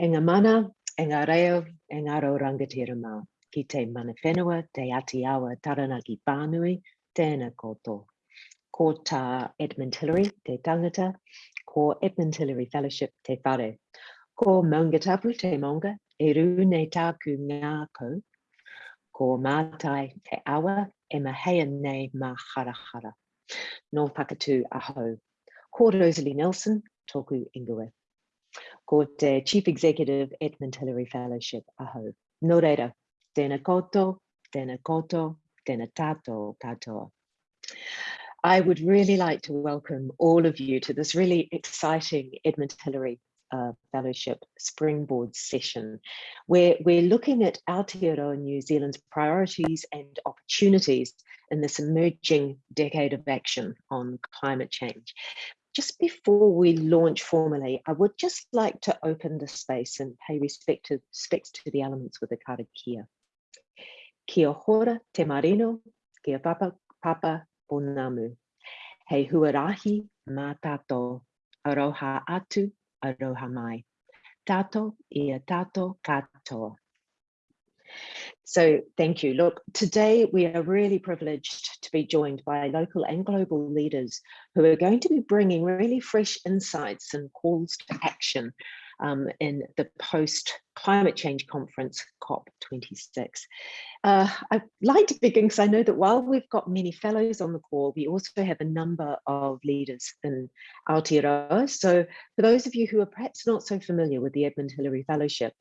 E ngā mana, e ngā reo, e ngā rangatira mā. Ki te mana whenua, te ati awa taranaki pānui, tēnā koto. Ko tā Edmund Hillary, te tangata, ko Edmund Hillary Fellowship, te whare. Ko Maunga Tapu, te maunga, e rū nei tāku ngā kou. Ko mātai te awa, e mahea nei mā harahara. No pakatu ahau. Ko Rosalie Nelson, tōku ingoe ko te Chief Executive Edmund Hillary Fellowship aho. No reira, tēnā koto, tēnā koto, tēnā tato katoa. I would really like to welcome all of you to this really exciting Edmund Hillary uh, Fellowship Springboard session, where we're looking at Aotearoa New Zealand's priorities and opportunities in this emerging decade of action on climate change just before we launch formally, I would just like to open the space and pay respect to, to the elements with the karakia. Kia hora te marino, kia papa papa ponamu. Hei huarahi mā tato, aroha atu, aroha mai. Tato ia tato katoa. So thank you. Look, today we are really privileged to be joined by local and global leaders who are going to be bringing really fresh insights and calls to action um, in the post climate change conference COP26. Uh, I'd like to begin because I know that while we've got many fellows on the call, we also have a number of leaders in Aotearoa. So for those of you who are perhaps not so familiar with the Edmund Hillary Fellowship,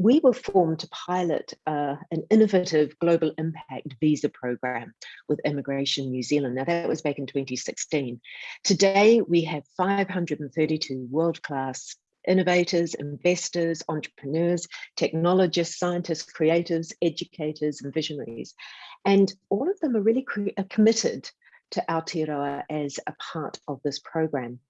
we were formed to pilot uh, an innovative global impact visa program with Immigration New Zealand. Now that was back in 2016. Today, we have 532 world-class innovators, investors, entrepreneurs, technologists, scientists, creatives, educators, and visionaries. And all of them are really are committed to Aotearoa as a part of this program.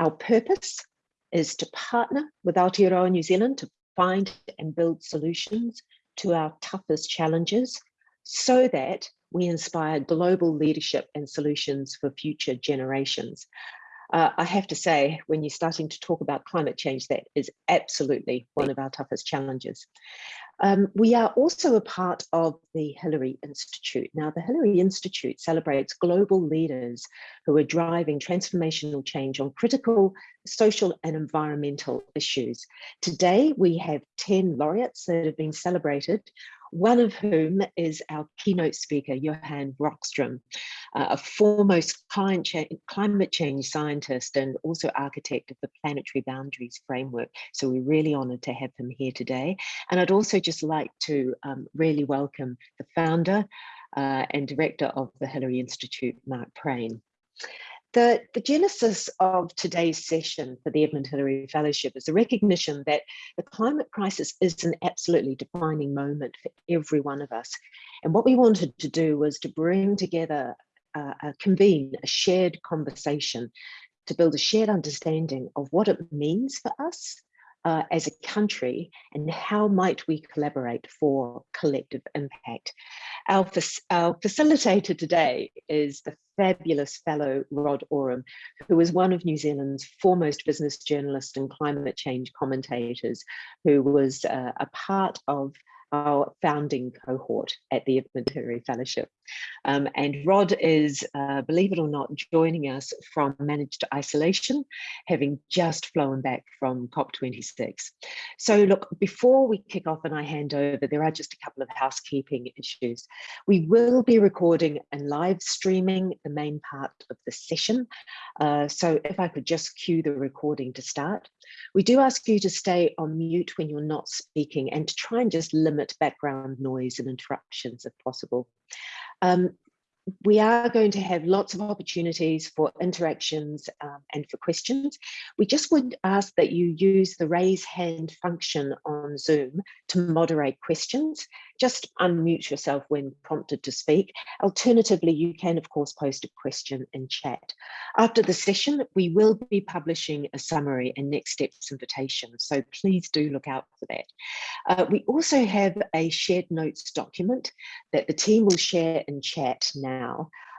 Our purpose is to partner with Aotearoa New Zealand to find and build solutions to our toughest challenges so that we inspire global leadership and solutions for future generations. Uh, I have to say, when you're starting to talk about climate change, that is absolutely one of our toughest challenges. Um, we are also a part of the Hillary Institute. Now, the Hillary Institute celebrates global leaders who are driving transformational change on critical social and environmental issues. Today, we have 10 laureates that have been celebrated one of whom is our keynote speaker, Johan Rockström, uh, a foremost climate change, climate change scientist and also architect of the Planetary Boundaries Framework. So we're really honored to have him here today. And I'd also just like to um, really welcome the founder uh, and director of the Hillary Institute, Mark Prain. The, the genesis of today's session for the Edmund Hillary Fellowship is a recognition that the climate crisis is an absolutely defining moment for every one of us. And what we wanted to do was to bring together, uh, uh, convene a shared conversation to build a shared understanding of what it means for us uh, as a country and how might we collaborate for collective impact. Our, our facilitator today is the fabulous fellow Rod Oram, who is one of New Zealand's foremost business journalists and climate change commentators, who was uh, a part of our founding cohort at the Hillary Fellowship. Um, and Rod is, uh, believe it or not, joining us from managed isolation, having just flown back from COP26. So look, before we kick off and I hand over, there are just a couple of housekeeping issues. We will be recording and live streaming the main part of the session. Uh, so if I could just cue the recording to start. We do ask you to stay on mute when you're not speaking and to try and just limit background noise and interruptions if possible. Um, we are going to have lots of opportunities for interactions um, and for questions. We just would ask that you use the raise hand function on Zoom to moderate questions. Just unmute yourself when prompted to speak. Alternatively, you can of course post a question in chat. After the session, we will be publishing a summary and next steps invitation, so please do look out for that. Uh, we also have a shared notes document that the team will share in chat now.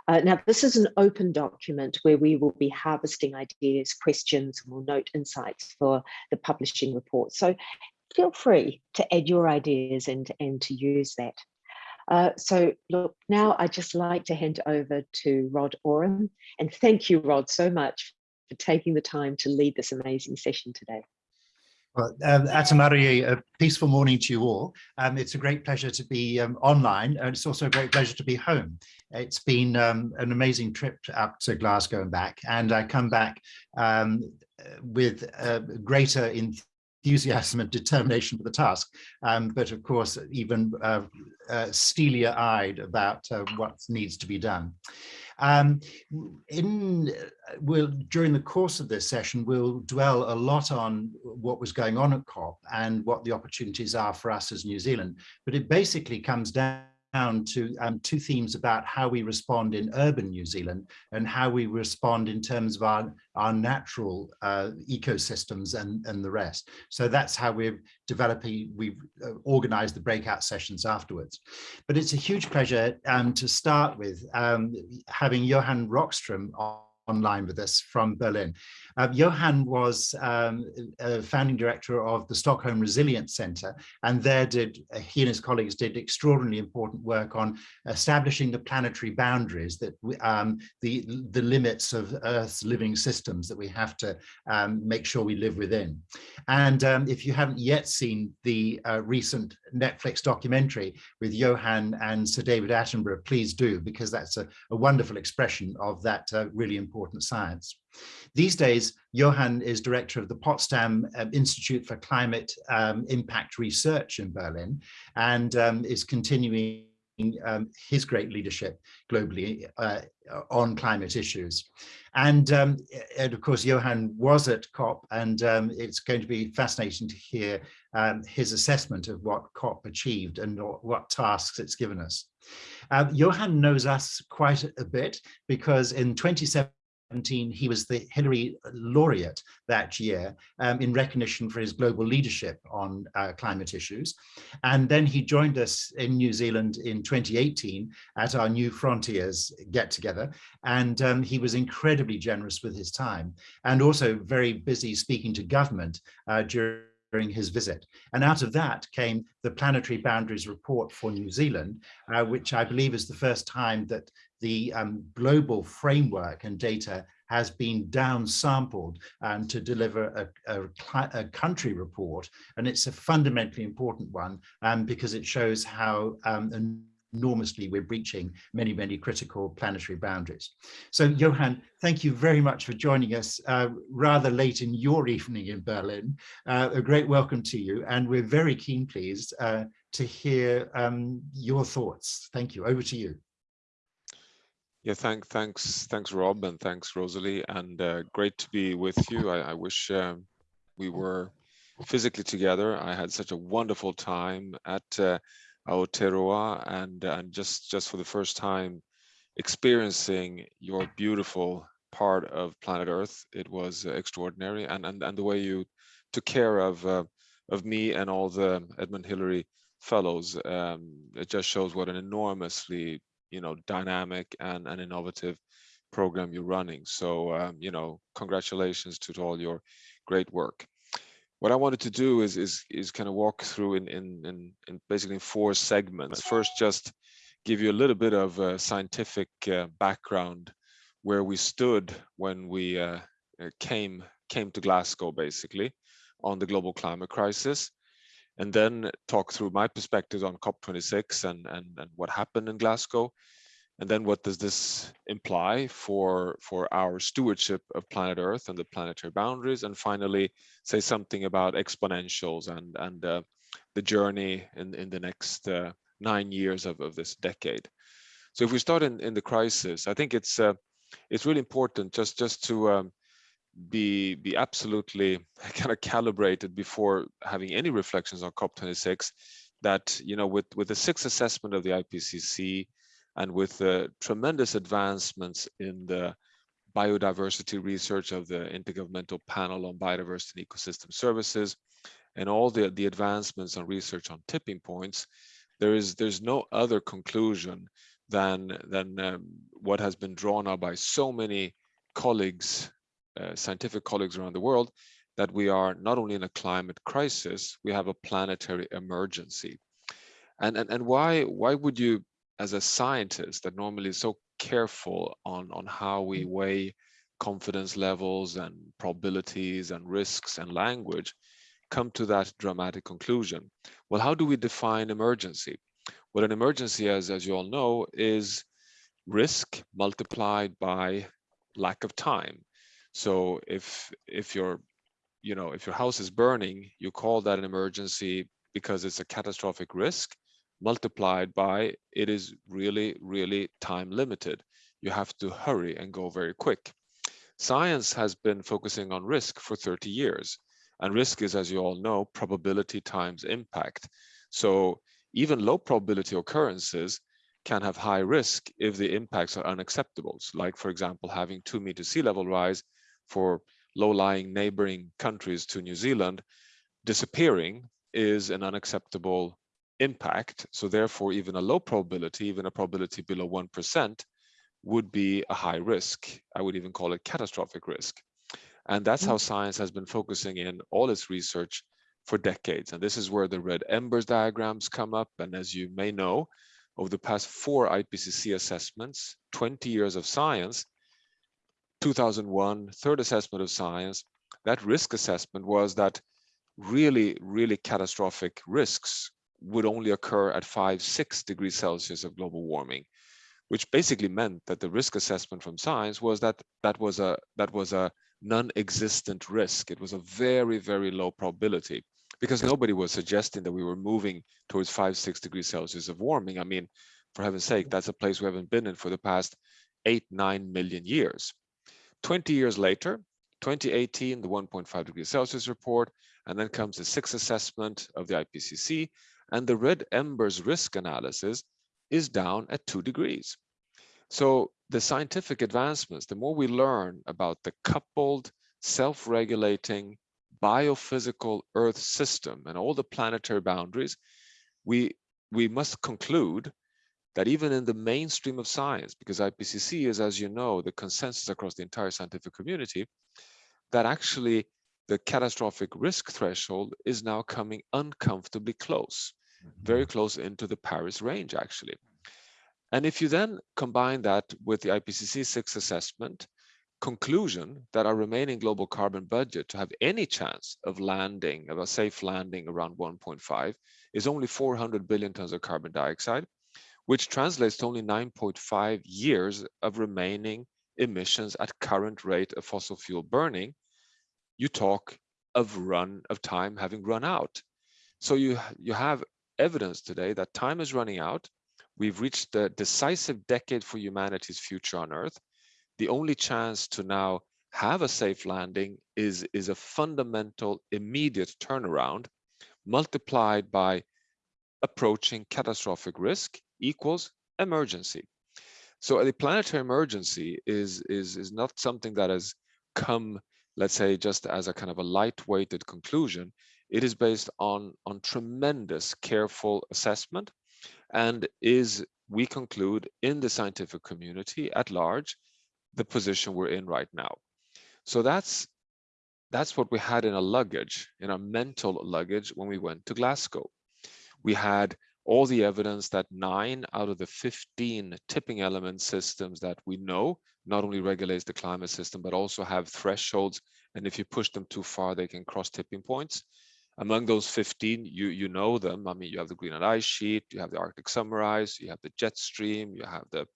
Uh, now, this is an open document where we will be harvesting ideas, questions, and we'll note insights for the publishing report. So feel free to add your ideas and, and to use that. Uh, so look, now I'd just like to hand over to Rod Oram. And thank you, Rod, so much for taking the time to lead this amazing session today. Well, um, Atamari, a peaceful morning to you all. Um, it's a great pleasure to be um, online and it's also a great pleasure to be home. It's been um, an amazing trip up to Glasgow and back and I come back um, with uh, greater enthusiasm and determination for the task, um, but of course even uh, uh, steelier eyed about uh, what needs to be done. Um, in we'll during the course of this session, we'll dwell a lot on what was going on at COP and what the opportunities are for us as New Zealand. But it basically comes down down to um, two themes about how we respond in urban New Zealand and how we respond in terms of our, our natural uh, ecosystems and, and the rest. So that's how we're developing, we've uh, organized the breakout sessions afterwards. But it's a huge pleasure um, to start with um, having Johan Rockström on online with us from Berlin. Uh, Johan was um, a founding director of the Stockholm Resilience Center, and there did uh, he and his colleagues did extraordinarily important work on establishing the planetary boundaries that um, the the limits of Earth's living systems that we have to um, make sure we live within. And um, if you haven't yet seen the uh, recent Netflix documentary with Johan and Sir David Attenborough, please do, because that's a, a wonderful expression of that uh, really important science. These days, Johan is director of the Potsdam um, Institute for Climate um, Impact Research in Berlin and um, is continuing um, his great leadership globally uh, on climate issues. And, um, and, of course, Johan was at COP and um, it's going to be fascinating to hear um, his assessment of what COP achieved and what tasks it's given us. Uh, Johan knows us quite a bit because in 2017, he was the Hillary laureate that year um, in recognition for his global leadership on uh, climate issues. And then he joined us in New Zealand in 2018 at our New Frontiers get together. And um, he was incredibly generous with his time and also very busy speaking to government uh, during during his visit. And out of that came the Planetary Boundaries Report for New Zealand, uh, which I believe is the first time that the um, global framework and data has been downsampled um, to deliver a, a, a, country report. And it's a fundamentally important one um, because it shows how um, enormously we're breaching many, many critical planetary boundaries. So Johan, thank you very much for joining us uh, rather late in your evening in Berlin. Uh, a great welcome to you. And we're very keen, pleased, uh, to hear um, your thoughts. Thank you. Over to you. Yeah, thank, thanks, thanks, Rob, and thanks, Rosalie, and uh, great to be with you. I, I wish um, we were physically together. I had such a wonderful time at uh, Aotearoa, and and just just for the first time, experiencing your beautiful part of planet Earth. It was uh, extraordinary, and and and the way you took care of uh, of me and all the Edmund Hillary fellows. Um, it just shows what an enormously you know dynamic and an innovative program you're running. So um, you know congratulations to, all your great work. What I wanted to do is is is kind of walk through in in in, in basically four segments. First, just give you a little bit of scientific uh, background where we stood when we uh, uh came came to Glasgow, basically, on the global climate crisis, and then talk through my perspectives on COP26 and, and, and what happened in Glasgow. And then what does this imply for, for our stewardship of planet Earth and the planetary boundaries? And finally, say something about exponentials and, and uh, the journey in, in the next uh, nine years of, of this decade. So if we start in, in the crisis, I think it's uh, it's really important just, just to um, be be absolutely kind of calibrated before having any reflections on COP26 that you know with with the sixth assessment of the IPCC and with the tremendous advancements in the biodiversity research of the Intergovernmental Panel on Biodiversity and Ecosystem Services and all the the advancements on research on tipping points there is there's no other conclusion than than um, what has been drawn out by so many colleagues uh, scientific colleagues around the world that we are not only in a climate crisis, we have a planetary emergency. And, and, and why, why would you, as a scientist that normally is so careful on, on how we weigh confidence levels and probabilities and risks and language, come to that dramatic conclusion? Well, how do we define emergency? Well, an emergency, as, as you all know, is risk multiplied by lack of time. So if if your you know if your house is burning, you call that an emergency because it's a catastrophic risk multiplied by it is really really time limited. You have to hurry and go very quick. Science has been focusing on risk for 30 years and risk is as you all know probability times impact. So even low probability occurrences can have high risk if the impacts are unacceptable. Like, for example, having two meter sea level rise for low-lying neighboring countries to New Zealand disappearing is an unacceptable impact. So therefore, even a low probability, even a probability below 1% would be a high risk. I would even call it catastrophic risk. And that's how mm-hmm. science has been focusing in all its research for decades. And this is where the red embers diagrams come up. And as you may know, over the past four IPCC assessments, 20 years of science, 2001, third assessment of science, that risk assessment was that really, really catastrophic risks would only occur at five, six degrees Celsius of global warming, which basically meant that the risk assessment from science was that that was a that was a non-existent risk. It was a very, very low probability because nobody was suggesting that we were moving towards five, six degrees Celsius of warming. I mean, for heaven's sake, that's a place we haven't been in for the past eight, nine million years. 20 years later, 2018, the 1.5 degrees Celsius report, and then comes the sixth assessment of the IPCC, and the red embers risk analysis is down at two degrees. So the scientific advancements, the more we learn about the coupled, self-regulating, biophysical Earth system and all the planetary boundaries, we, we must conclude that even in the mainstream of science, because IPCC is, as you know, the consensus across the entire scientific community, that actually the catastrophic risk threshold is now coming uncomfortably close, very mm-hmm. close into the Paris range, actually. And if you then combine that with the IPCC 6 assessment, conclusion that our remaining global carbon budget to have any chance of landing, of a safe landing around 1.5 is only 400 billion tons of carbon dioxide, which translates to only 9.5 years of remaining emissions at current rate of fossil fuel burning, you talk of run of time having run out. So you, you have evidence today that time is running out. We've reached the decisive decade for humanity's future on Earth the only chance to now have a safe landing is, is a fundamental immediate turnaround multiplied by approaching catastrophic risk equals emergency. So the planetary emergency is, is, is not something that has come, let's say, just as a kind of a light-weighted conclusion. It is based on, on tremendous careful assessment and is, we conclude, in the scientific community at large, the position we're in right now. So that's that's what we had in our luggage, in our mental luggage when we went to Glasgow. We had all the evidence that nine out of the 15 tipping element systems that we know not only regulates the climate system, but also have thresholds. And if you push them too far, they can cross tipping points. Among those 15, you, you know them. I mean, you have the Greenland ice sheet, you have the Arctic summer ice, you have the jet stream, you have the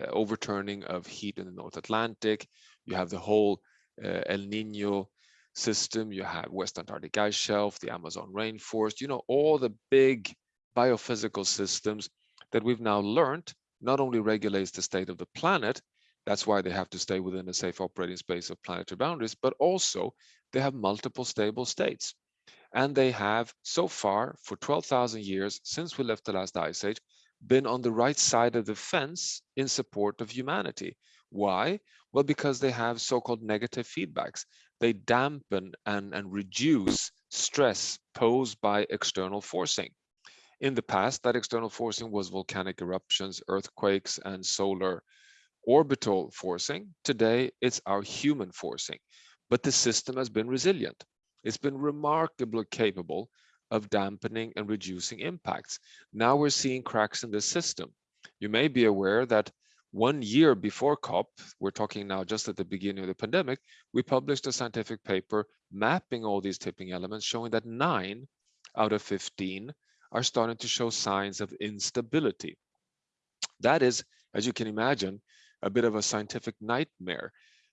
uh, overturning of heat in the North Atlantic. You have the whole uh, El Nino system. You have West Antarctic ice shelf, the Amazon rainforest, you know, all the big biophysical systems that we've now learned not only regulates the state of the planet, that's why they have to stay within a safe operating space of planetary boundaries, but also they have multiple stable states. And they have so far for 12,000 years since we left the last ice age, been on the right side of the fence in support of humanity. Why? Well, because they have so-called negative feedbacks. They dampen and, and reduce stress posed by external forcing. In the past, that external forcing was volcanic eruptions, earthquakes, and solar orbital forcing. Today, it's our human forcing, but the system has been resilient. It's been remarkably capable of dampening and reducing impacts. Now we're seeing cracks in the system. You may be aware that one year before COP, we're talking now just at the beginning of the pandemic, we published a scientific paper mapping all these tipping elements, showing that nine out of 15 are starting to show signs of instability. That is, as you can imagine, a bit of a scientific nightmare.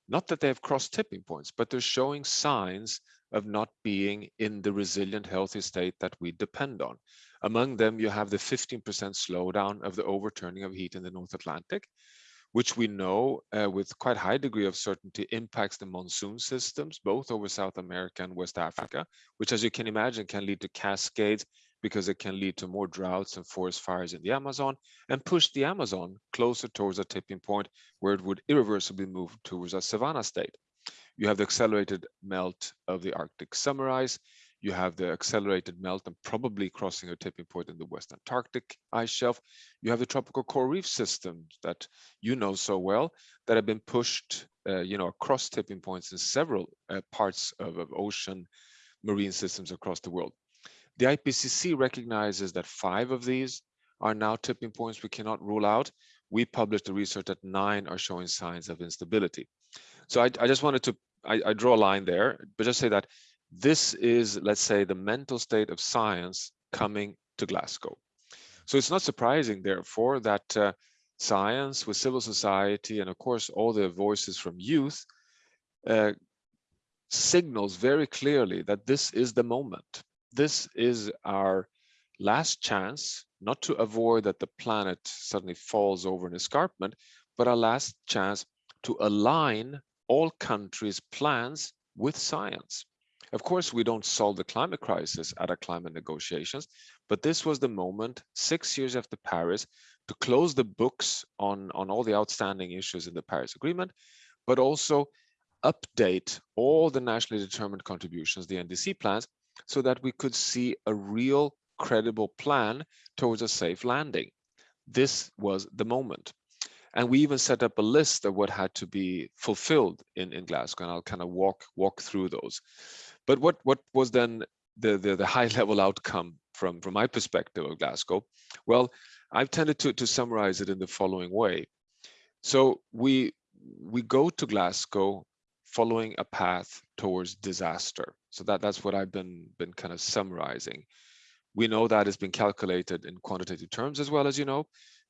Not that they have crossed tipping points, but they're showing signs of not being in the resilient, healthy state that we depend on. Among them, you have the 15% slowdown of the overturning of heat in the North Atlantic, which we know uh, with quite high degree of certainty impacts the monsoon systems, both over South America and West Africa, which as you can imagine can lead to cascades because it can lead to more droughts and forest fires in the Amazon and push the Amazon closer towards a tipping point where it would irreversibly move towards a savanna state. You have the accelerated melt of the Arctic summer ice. You have the accelerated melt and probably crossing a tipping point in the West Antarctic ice shelf. You have the tropical coral reef systems that you know so well that have been pushed, uh, you know, across tipping points in several uh, parts of, of ocean marine systems across the world. The IPCC recognizes that five of these are now tipping points we cannot rule out. We published the research that nine are showing signs of instability. So I, I just wanted to, I, I draw a line there, but just say that this is, let's say, the mental state of science coming to Glasgow. So it's not surprising, therefore, that uh, science with civil society and, of course, all the voices from youth uh, signals very clearly that this is the moment this is our last chance not to avoid that the planet suddenly falls over an escarpment, but our last chance to align all countries' plans with science. Of course, we don't solve the climate crisis at our climate negotiations, but this was the moment, six years after Paris, to close the books on, on all the outstanding issues in the Paris Agreement, but also update all the nationally determined contributions, the NDC plans, so that we could see a real credible plan towards a safe landing. This was the moment. And we even set up a list of what had to be fulfilled in, in Glasgow, and I'll kind of walk walk through those. But what, what was then the, the, the high level outcome from, from my perspective of Glasgow? Well, I've tended to, to summarize it in the following way. So we, we go to Glasgow following a path towards disaster. So that, that's what I've been, been kind of summarizing. We know that has been calculated in quantitative terms as well as you know,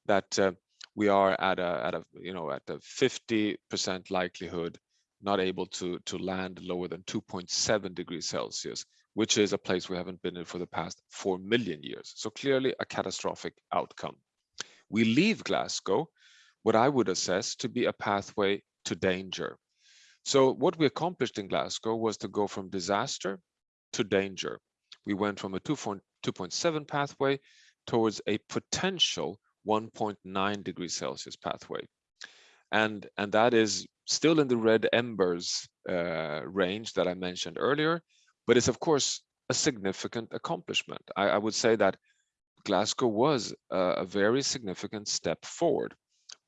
that uh, we are at a, at a, you know, at a 50% likelihood not able to, to land lower than 2.7 degrees Celsius, which is a place we haven't been in for the past 4 million years. So clearly a catastrophic outcome. We leave Glasgow, what I would assess to be a pathway to danger. So what we accomplished in Glasgow was to go from disaster to danger. We went from a 2.7 pathway towards a potential 1.9 degrees Celsius pathway. And, and that is still in the red embers uh, range that I mentioned earlier, but it's of course a significant accomplishment. I, I would say that Glasgow was a, a very significant step forward,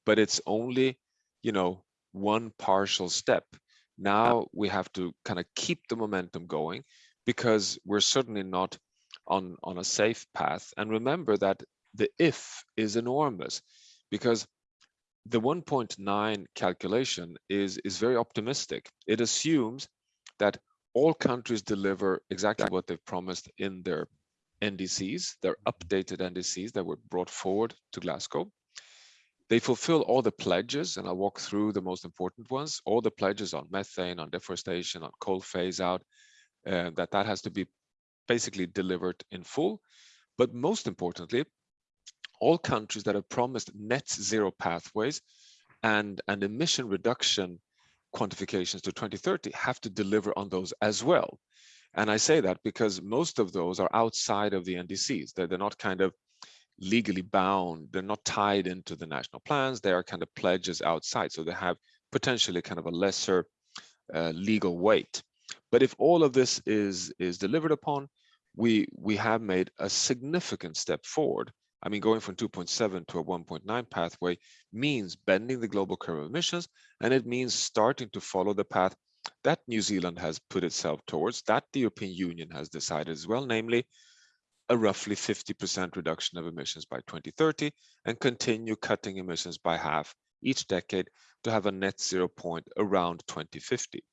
but it's only, you know, one partial step. Now we have to kind of keep the momentum going because we're certainly not on, on a safe path. And remember that the if is enormous because the 1.9 calculation is, is very optimistic. It assumes that all countries deliver exactly what they've promised in their NDCs, their updated NDCs that were brought forward to Glasgow. They fulfill all the pledges, and I'll walk through the most important ones, all the pledges on methane, on deforestation, on coal phase out, uh, that that has to be basically delivered in full. But most importantly, all countries that have promised net zero pathways and, and emission reduction quantifications to 2030 have to deliver on those as well. And I say that because most of those are outside of the NDCs. They're, they're not kind of legally bound. They're not tied into the national plans. They are kind of pledges outside. So they have potentially kind of a lesser uh, legal weight. But if all of this is, is delivered upon, we, we have made a significant step forward. I mean, going from 2.7 to a 1.9 pathway means bending the global curve of emissions, and it means starting to follow the path that New Zealand has put itself towards, that the European Union has decided as well, namely a roughly 50% reduction of emissions by 2030 and continue cutting emissions by half each decade to have a net zero point around 2050.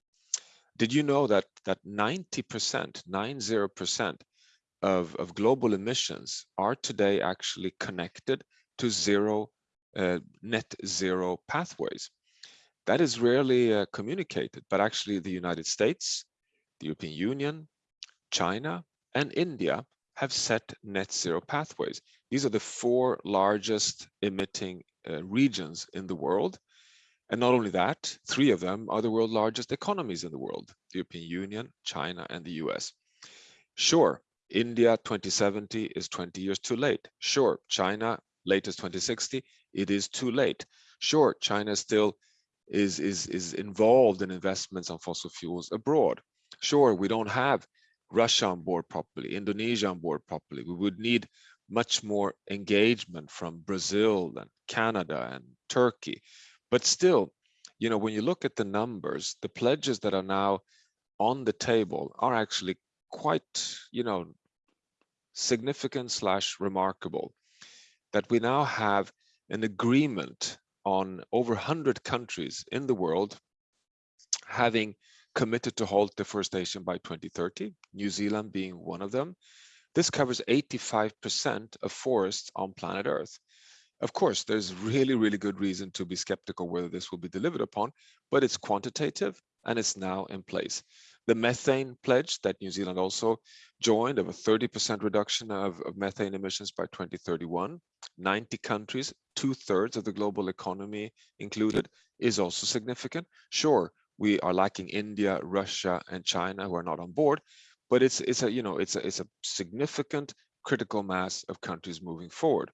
Did you know that that 90%, 90% of, of global emissions are today actually connected to zero uh, net zero pathways? That is rarely uh, communicated, but actually the United States, the European Union, China, and India have set net zero pathways. These are the four largest emitting uh, regions in the world. And not only that, three of them are the world's largest economies in the world, the European Union, China, and the US. Sure, India 2070 is 20 years too late. Sure, China latest 2060, it is too late. Sure, China still is, is, is involved in investments on fossil fuels abroad. Sure, we don't have Russia on board properly, Indonesia on board properly. We would need much more engagement from Brazil and Canada and Turkey. But still, you know, when you look at the numbers, the pledges that are now on the table are actually quite, you know, significant slash remarkable. That we now have an agreement on over 100 countries in the world having committed to halt deforestation by 2030, New Zealand being one of them. This covers 85% of forests on planet Earth. Of course, there's really, really good reason to be skeptical whether this will be delivered upon, but it's quantitative and it's now in place. The methane pledge that New Zealand also joined of a 30% reduction of, of methane emissions by 2031, 90 countries, two thirds of the global economy included, is also significant. Sure, we are lacking India, Russia, and China who are not on board, but it's it's a you know it's a it's a significant critical mass of countries moving forward.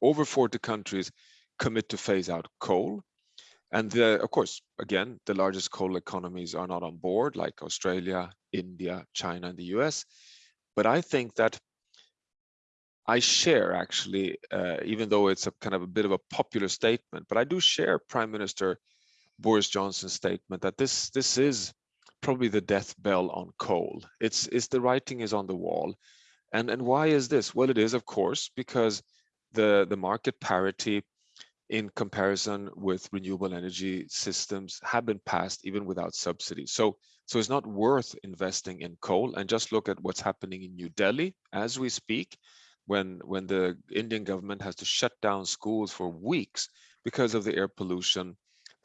Over 40 countries commit to phase out coal, and the, of course, again, the largest coal economies are not on board, like Australia, India, China, and the US. But I think that I share actually, uh, even though it's a kind of a bit of a popular statement, but I do share Prime Minister Boris Johnson's statement that this this is probably the death bell on coal. It's it's the writing is on the wall, and and why is this? Well, it is of course because the the market parity in comparison with renewable energy systems have been passed even without subsidies. So so it's not worth investing in coal. And just look at what's happening in New Delhi as we speak, when when the Indian government has to shut down schools for weeks because of the air pollution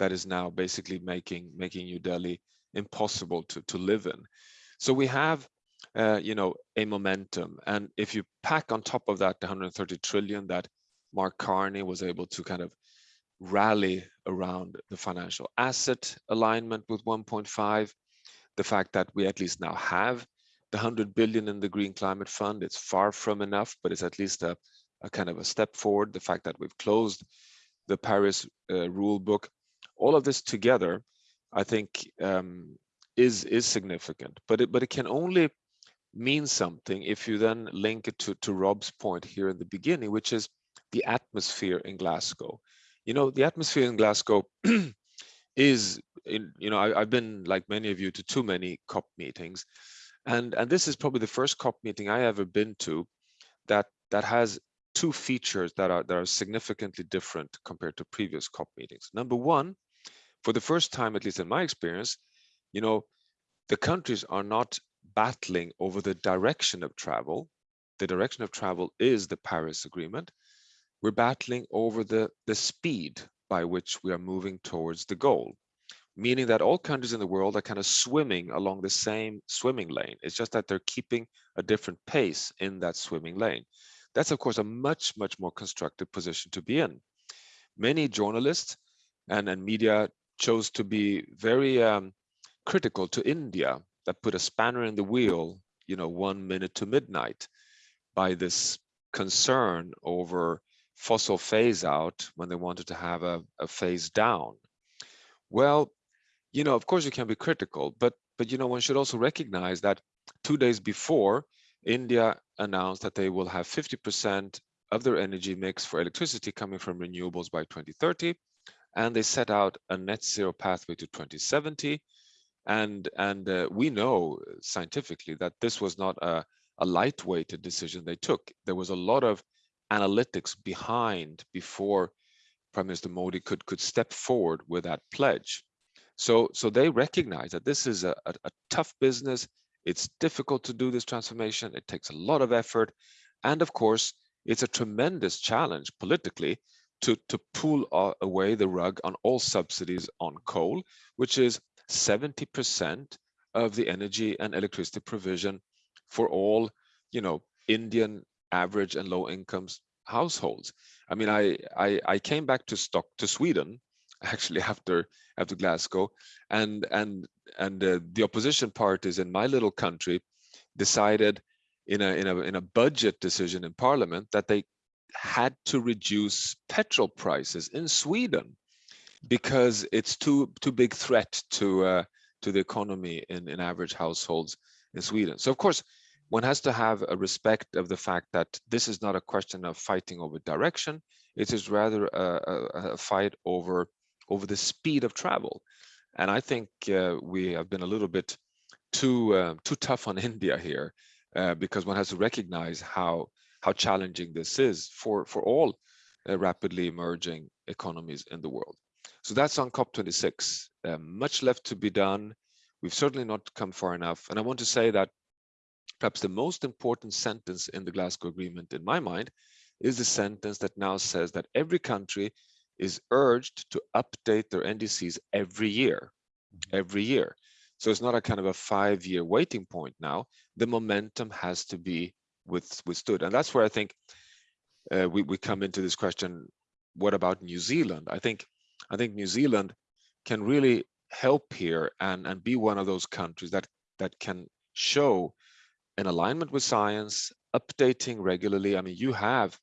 that is now basically making making New Delhi impossible to, to live in. So we have, uh, you know, a momentum. And if you pack on top of that the 130 trillion that Mark Carney was able to kind of rally around the financial asset alignment with 1.5, the fact that we at least now have the 100 billion in the Green Climate Fund, it's far from enough, but it's at least a, a kind of a step forward. The fact that we've closed the Paris uh, rule book all of this together, I think, um, is is significant. But it but it can only mean something if you then link it to to Rob's point here in the beginning, which is the atmosphere in Glasgow. You know, the atmosphere in Glasgow is in, you know, I, have been like many of you to too many COP meetings. And and this is probably the first COP meeting I ever been to that that has two features that are that are significantly different compared to previous COP meetings. Number one, for the first time, at least in my experience, you know, the countries are not battling over the direction of travel. The direction of travel is the Paris Agreement. We're battling over the, the speed by which we are moving towards the goal, meaning that all countries in the world are kind of swimming along the same swimming lane. It's just that they're keeping a different pace in that swimming lane. That's, of course, a much, much more constructive position to be in. Many journalists and, and media chose to be very um, critical to India that put a spanner in the wheel, you know, one minute to midnight by this concern over fossil phase out when they wanted to have a, a phase down. Well, you know, of course you can be critical, but but you know, one should also recognize that two days before, India announced that they will have 50% of their energy mix for electricity coming from renewables by 2030 and they set out a net zero pathway to 2070 And, and uh, we know scientifically that this was not a, a lightweighted decision they took. There was a lot of analytics behind before Prime Minister Modi could, could step forward with that pledge. So, so they recognize that this is a, a, a tough business. It's difficult to do this transformation. It takes a lot of effort. And of course, it's a tremendous challenge politically to, to pull away the rug on all subsidies on coal, which is 70% of the energy and electricity provision for all, you know, Indian average and low incomes households. I mean, I, I, I came back to stock to Sweden actually after after Glasgow, and and and uh, the opposition parties in my little country decided in a in a in a budget decision in Parliament that they had to reduce petrol prices in Sweden because it's too too big threat to uh, to the economy in in average households in Sweden. So of course, one has to have a respect of the fact that this is not a question of fighting over direction. It is rather a, a, a fight over over the speed of travel. And I think uh, we have been a little bit too uh, too tough on India here uh, because one has to recognize how how challenging this is for for all uh, rapidly emerging economies in the world. So that's on COP26. Uh, much left to be done. We've certainly not come far enough. And I want to say that perhaps the most important sentence in the Glasgow Agreement, in my mind, is the sentence that now says that every country is urged to update their NDCs every year, mm-hmm. every year. So it's not a kind of a five-year waiting point now. The momentum has to be with, withstood. And that's where I think uh, we, we come into this question, what about New Zealand? I think I think New Zealand can really help here and, and be one of those countries that, that can show an alignment with science, updating regularly. I mean, you have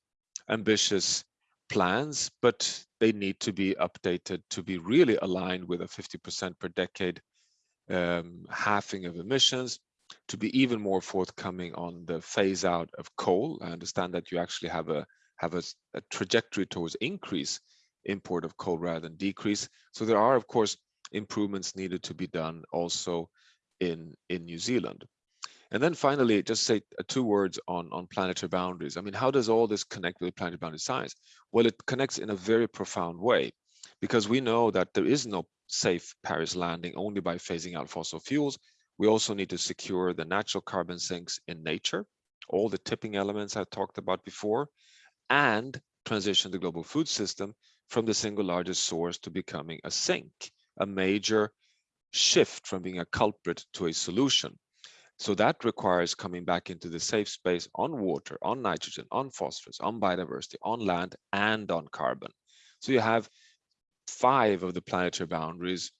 ambitious plans, but they need to be updated to be really aligned with a 50% per decade um, halving of emissions, to be even more forthcoming on the phase out of coal. I understand that you actually have a have a, a trajectory towards increase import of coal rather than decrease. So there are, of course, improvements needed to be done also in in New Zealand. And then finally, just say uh, two words on, on planetary boundaries. I mean, how does all this connect with planetary boundary science? Well, it connects in a very profound way because we know that there is no safe Paris landing only by phasing out fossil fuels. We also need to secure the natural carbon sinks in nature, all the tipping elements I talked about before, and transition the global food system from the single largest source to becoming a sink, a major shift from being a culprit to a solution. So that requires coming back into the safe space on water, on nitrogen, on phosphorus, on biodiversity, on land, and on carbon. So you have five of the planetary boundaries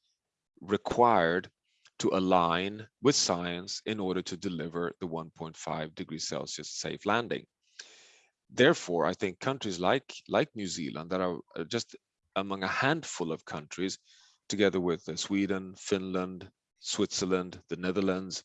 required to align with science in order to deliver the 1.5 degrees Celsius safe landing. Therefore, I think countries like, like New Zealand that are just among a handful of countries, together with uh, Sweden, Finland, Switzerland, the Netherlands,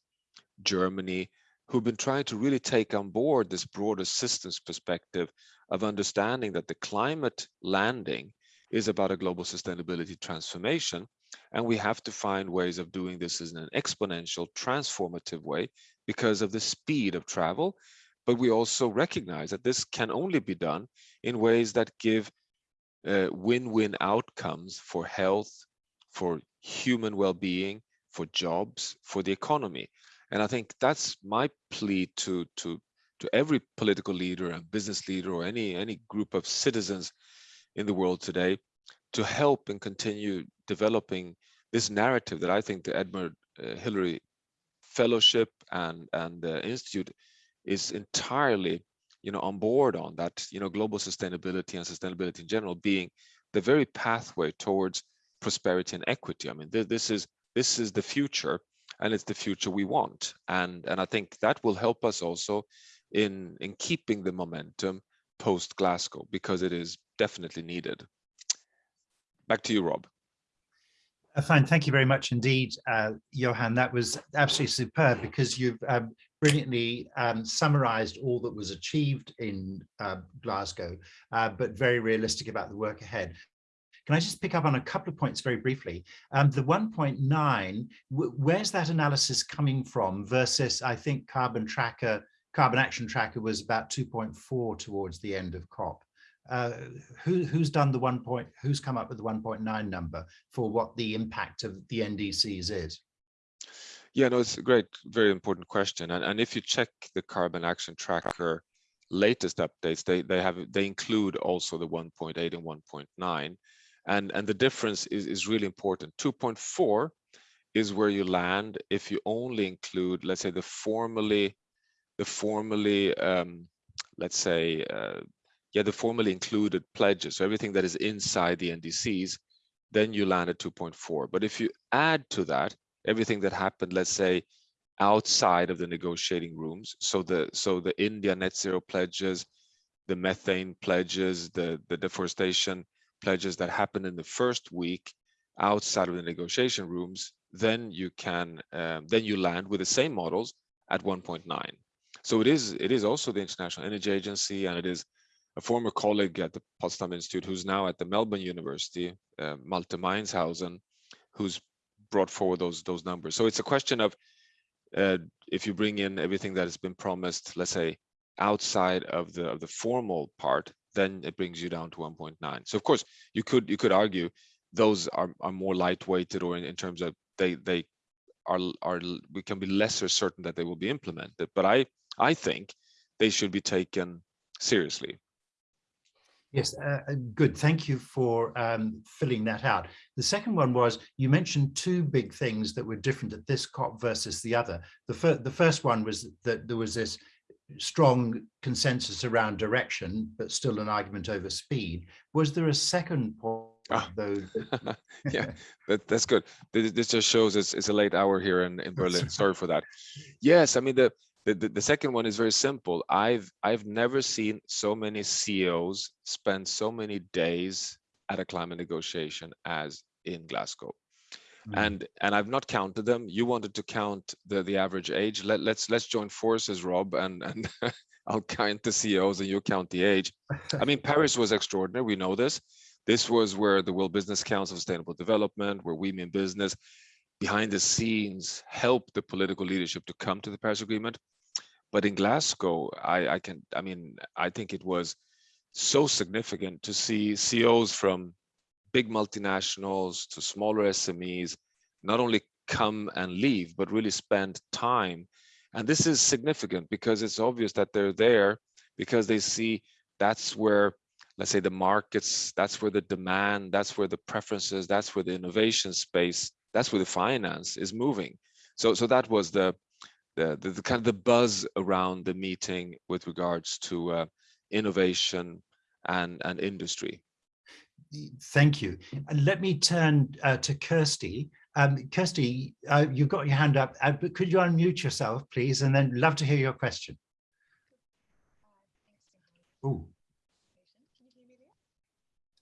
Germany, who've been trying to really take on board this broader systems perspective of understanding that the climate landing is about a global sustainability transformation. And we have to find ways of doing this in an exponential, transformative way because of the speed of travel. But we also recognize that this can only be done in ways that give uh, win-win uh, outcomes for health, for human well-being, for jobs, for the economy. And I think that's my plea to to to every political leader and business leader or any any group of citizens in the world today to help and continue developing this narrative that I think the Edmund uh, Hillary Fellowship and and the Institute is entirely you know on board on that you know global sustainability and sustainability in general being the very pathway towards prosperity and equity. I mean th this is this is the future and it's the future we want. And, and I think that will help us also in, in keeping the momentum post Glasgow because it is definitely needed. Back to you, Rob. Uh, fine, thank you very much indeed, uh, Johan. That was absolutely superb because you've um, brilliantly um, summarized all that was achieved in uh, Glasgow, uh, but very realistic about the work ahead. Can I just pick up on a couple of points very briefly? Um, the 1.9, where's that analysis coming from versus, I think, Carbon Tracker, Carbon Action Tracker was about 2.4 towards the end of COP. Uh, who, who's done the one point, who's come up with the 1.9 number for what the impact of the NDCs is? Yeah, no, it's a great, very important question. And, and if you check the Carbon Action Tracker latest updates, they, they have they include also the 1.8 and 1.9. And, and the difference is, is really important. 2.4 is where you land if you only include, let's say, the formally, the formally, um, let's say, uh, yeah, the formally included pledges, so everything that is inside the NDCs, then you land at 2.4. But if you add to that everything that happened, let's say, outside of the negotiating rooms, so the so the India net zero pledges, the methane pledges, the the deforestation pledges that happen in the first week outside of the negotiation rooms, then you can um, then you land with the same models at 1.9. So it is it is also the International Energy Agency and it is a former colleague at the Potsdam Institute who's now at the Melbourne University, uh, Malte Meinshausen, who's brought forward those those numbers. So it's a question of uh, if you bring in everything that has been promised, let's say outside of the of the formal part, then it brings you down to 1.9. So of course you could you could argue those are are more lightweighted or in, in terms of they they are are we can be lesser certain that they will be implemented. But I I think they should be taken seriously. Yes, uh, uh, good. Thank you for um, filling that out. The second one was you mentioned two big things that were different at this COP versus the other. The, fir the first one was that there was this strong consensus around direction, but still an argument over speed. Was there a second point? Oh. Though yeah, that, that's good. This just shows it's, it's a late hour here in, in Berlin. Sorry for that. Yes, I mean, the, the, the, the, second one is very simple. I've I've never seen so many CEOs spend so many days at a climate negotiation as in Glasgow. Mm. And and I've not counted them. You wanted to count the the average age. Let, let's let's join forces, Rob, and and I'll count the CEOs and you count the age. I mean, Paris was extraordinary. We know this. This was where the World Business Council Sustainable Development, where we mean business, behind the scenes helped the political leadership to come to the Paris Agreement. But in Glasgow, I, I can, I mean, I think it was so significant to see CEOs from big multinationals to smaller SMEs not only come and leave, but really spend time. And this is significant because it's obvious that they're there because they see that's where, let's say, the markets, that's where the demand, that's where the preferences, that's where the innovation space, that's where the finance is moving. So, so that was the the, the, the, kind of the buzz around the meeting with regards to uh, innovation and, and industry. Thank you. Let me turn uh, to Kirsty. Um, Kirsty, uh, you've got your hand up, uh, but could you unmute yourself, please? And then love to hear your question. Oh.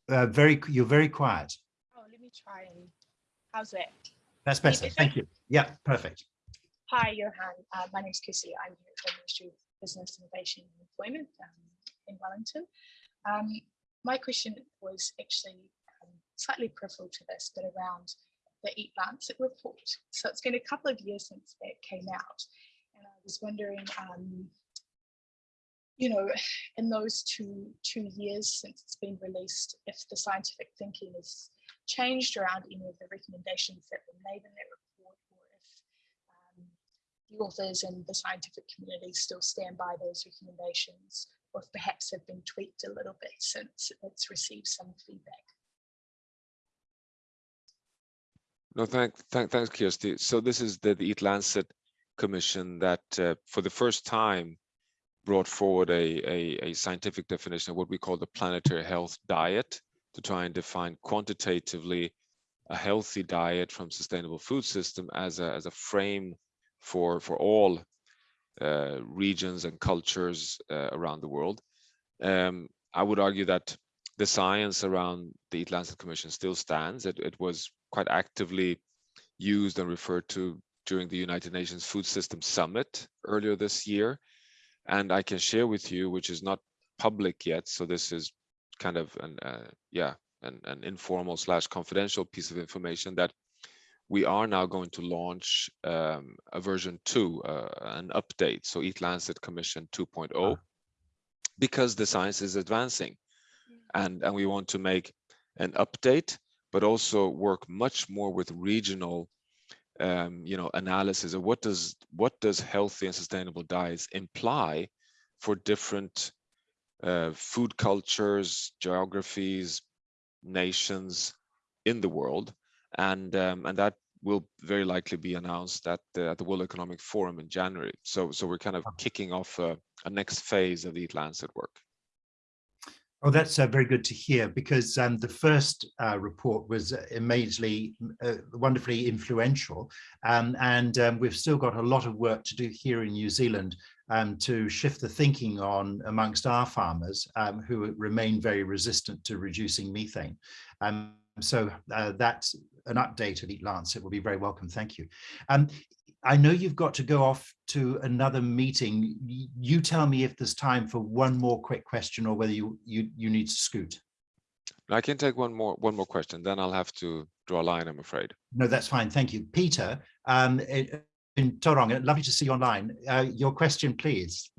Uh, very, you're very quiet. Oh, let me try and how's it? That's better. Thank you. Yeah, perfect. Hi, Johan. Uh, my name is Kirsty. I'm here at the Ministry of Business, Innovation and Employment um, in Wellington. Um, my question was actually um, slightly peripheral to this, but around the Eat Lancet report. So it's been a couple of years since that came out. And I was wondering, um, you know, in those two, two years since it's been released, if the scientific thinking has changed around any of the recommendations that were made in that report or if um, the authors and the scientific community still stand by those recommendations or perhaps have been tweaked a little bit since it's received some feedback. No, thank, thank, thanks, Kirsty. So this is the, the Eat Lancet Commission that uh, for the first time brought forward a, a, a, scientific definition of what we call the planetary health diet to try and define quantitatively a healthy diet from sustainable food system as a, as a frame for for all uh, regions and cultures uh, around the world. Um, I would argue that the science around the Eat Lancet Commission still stands. It, it was quite actively used and referred to during the United Nations Food System Summit earlier this year. And I can share with you, which is not public yet, so this is kind of an uh, yeah an, an informal slash confidential piece of information that we are now going to launch um, a version two, uh, an update, so Eat Lancet Commission 2.0, Ah. because the science is advancing, and and we want to make an update, but also work much more with regional, um, you know, analysis of what does what does healthy and sustainable diets imply for different uh, food cultures, geographies, nations in the world, and um, and that will very likely be announced at the, at the World Economic Forum in January. So so we're kind of kicking off a, a next phase of the Eat Lancet work. Oh, that's uh, very good to hear because um, the first uh, report was amazingly, uh, wonderfully influential. Um, and um, we've still got a lot of work to do here in New Zealand um, to shift the thinking on amongst our farmers um, who remain very resistant to reducing methane. So uh, that's an update of Eat Lancet will be very welcome. Thank you. Um, I know you've got to go off to another meeting. You tell me if there's time for one more quick question or whether you you you need to scoot. I can take one more one more question, then I'll have to draw a line, I'm afraid. No, that's fine. Thank you. Peter, um, in in Tauranga, lovely to see you online. Uh, your question, please.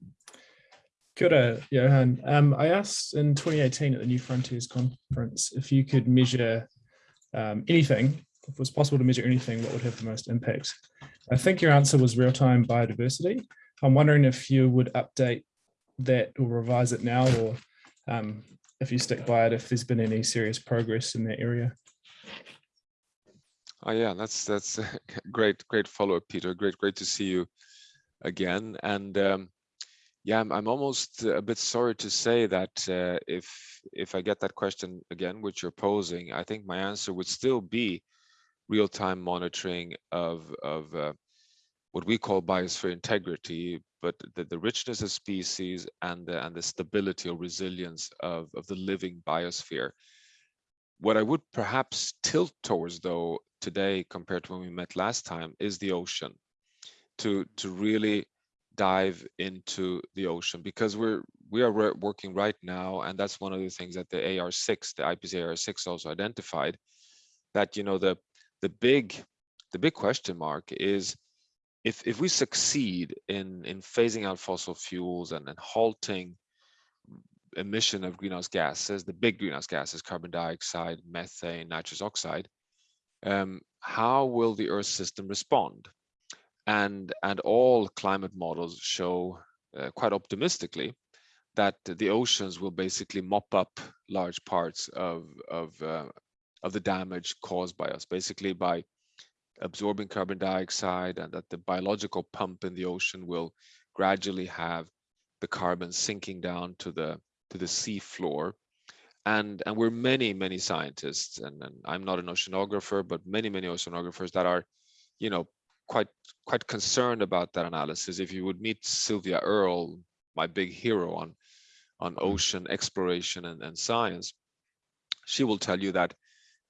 Kia ora, Johan. Um, I asked in 2018 at the New Frontiers conference if you could measure um, anything, if it was possible to measure anything, what would have the most impact? I think your answer was real-time biodiversity. I'm wondering if you would update that or revise it now, or um, if you stick by it, if there's been any serious progress in that area. Oh yeah, that's that's great, great follow-up, Peter. Great, great to see you again. And um, yeah, I'm, I'm almost a bit sorry to say that uh, if if I get that question again, which you're posing, I think my answer would still be real-time monitoring of of uh, what we call biosphere integrity, but the, the richness of species and the, and the stability or resilience of, of the living biosphere. What I would perhaps tilt towards though today compared to when we met last time is the ocean to to really dive into the ocean because we're we are working right now and that's one of the things that the AR6 the IPCC AR6 also identified that you know the the big the big question mark is if if we succeed in in phasing out fossil fuels and, and halting emission of greenhouse gases the big greenhouse gases carbon dioxide methane nitrous oxide um, how will the earth system respond and and all climate models show uh, quite optimistically that the oceans will basically mop up large parts of of uh, of the damage caused by us basically by absorbing carbon dioxide and that the biological pump in the ocean will gradually have the carbon sinking down to the to the sea floor. And and we're many many scientists and, and i'm not an oceanographer but many many oceanographers that are you know quite quite concerned about that analysis. If you would meet sylvia earle my big hero on on ocean exploration and, and science she will tell you that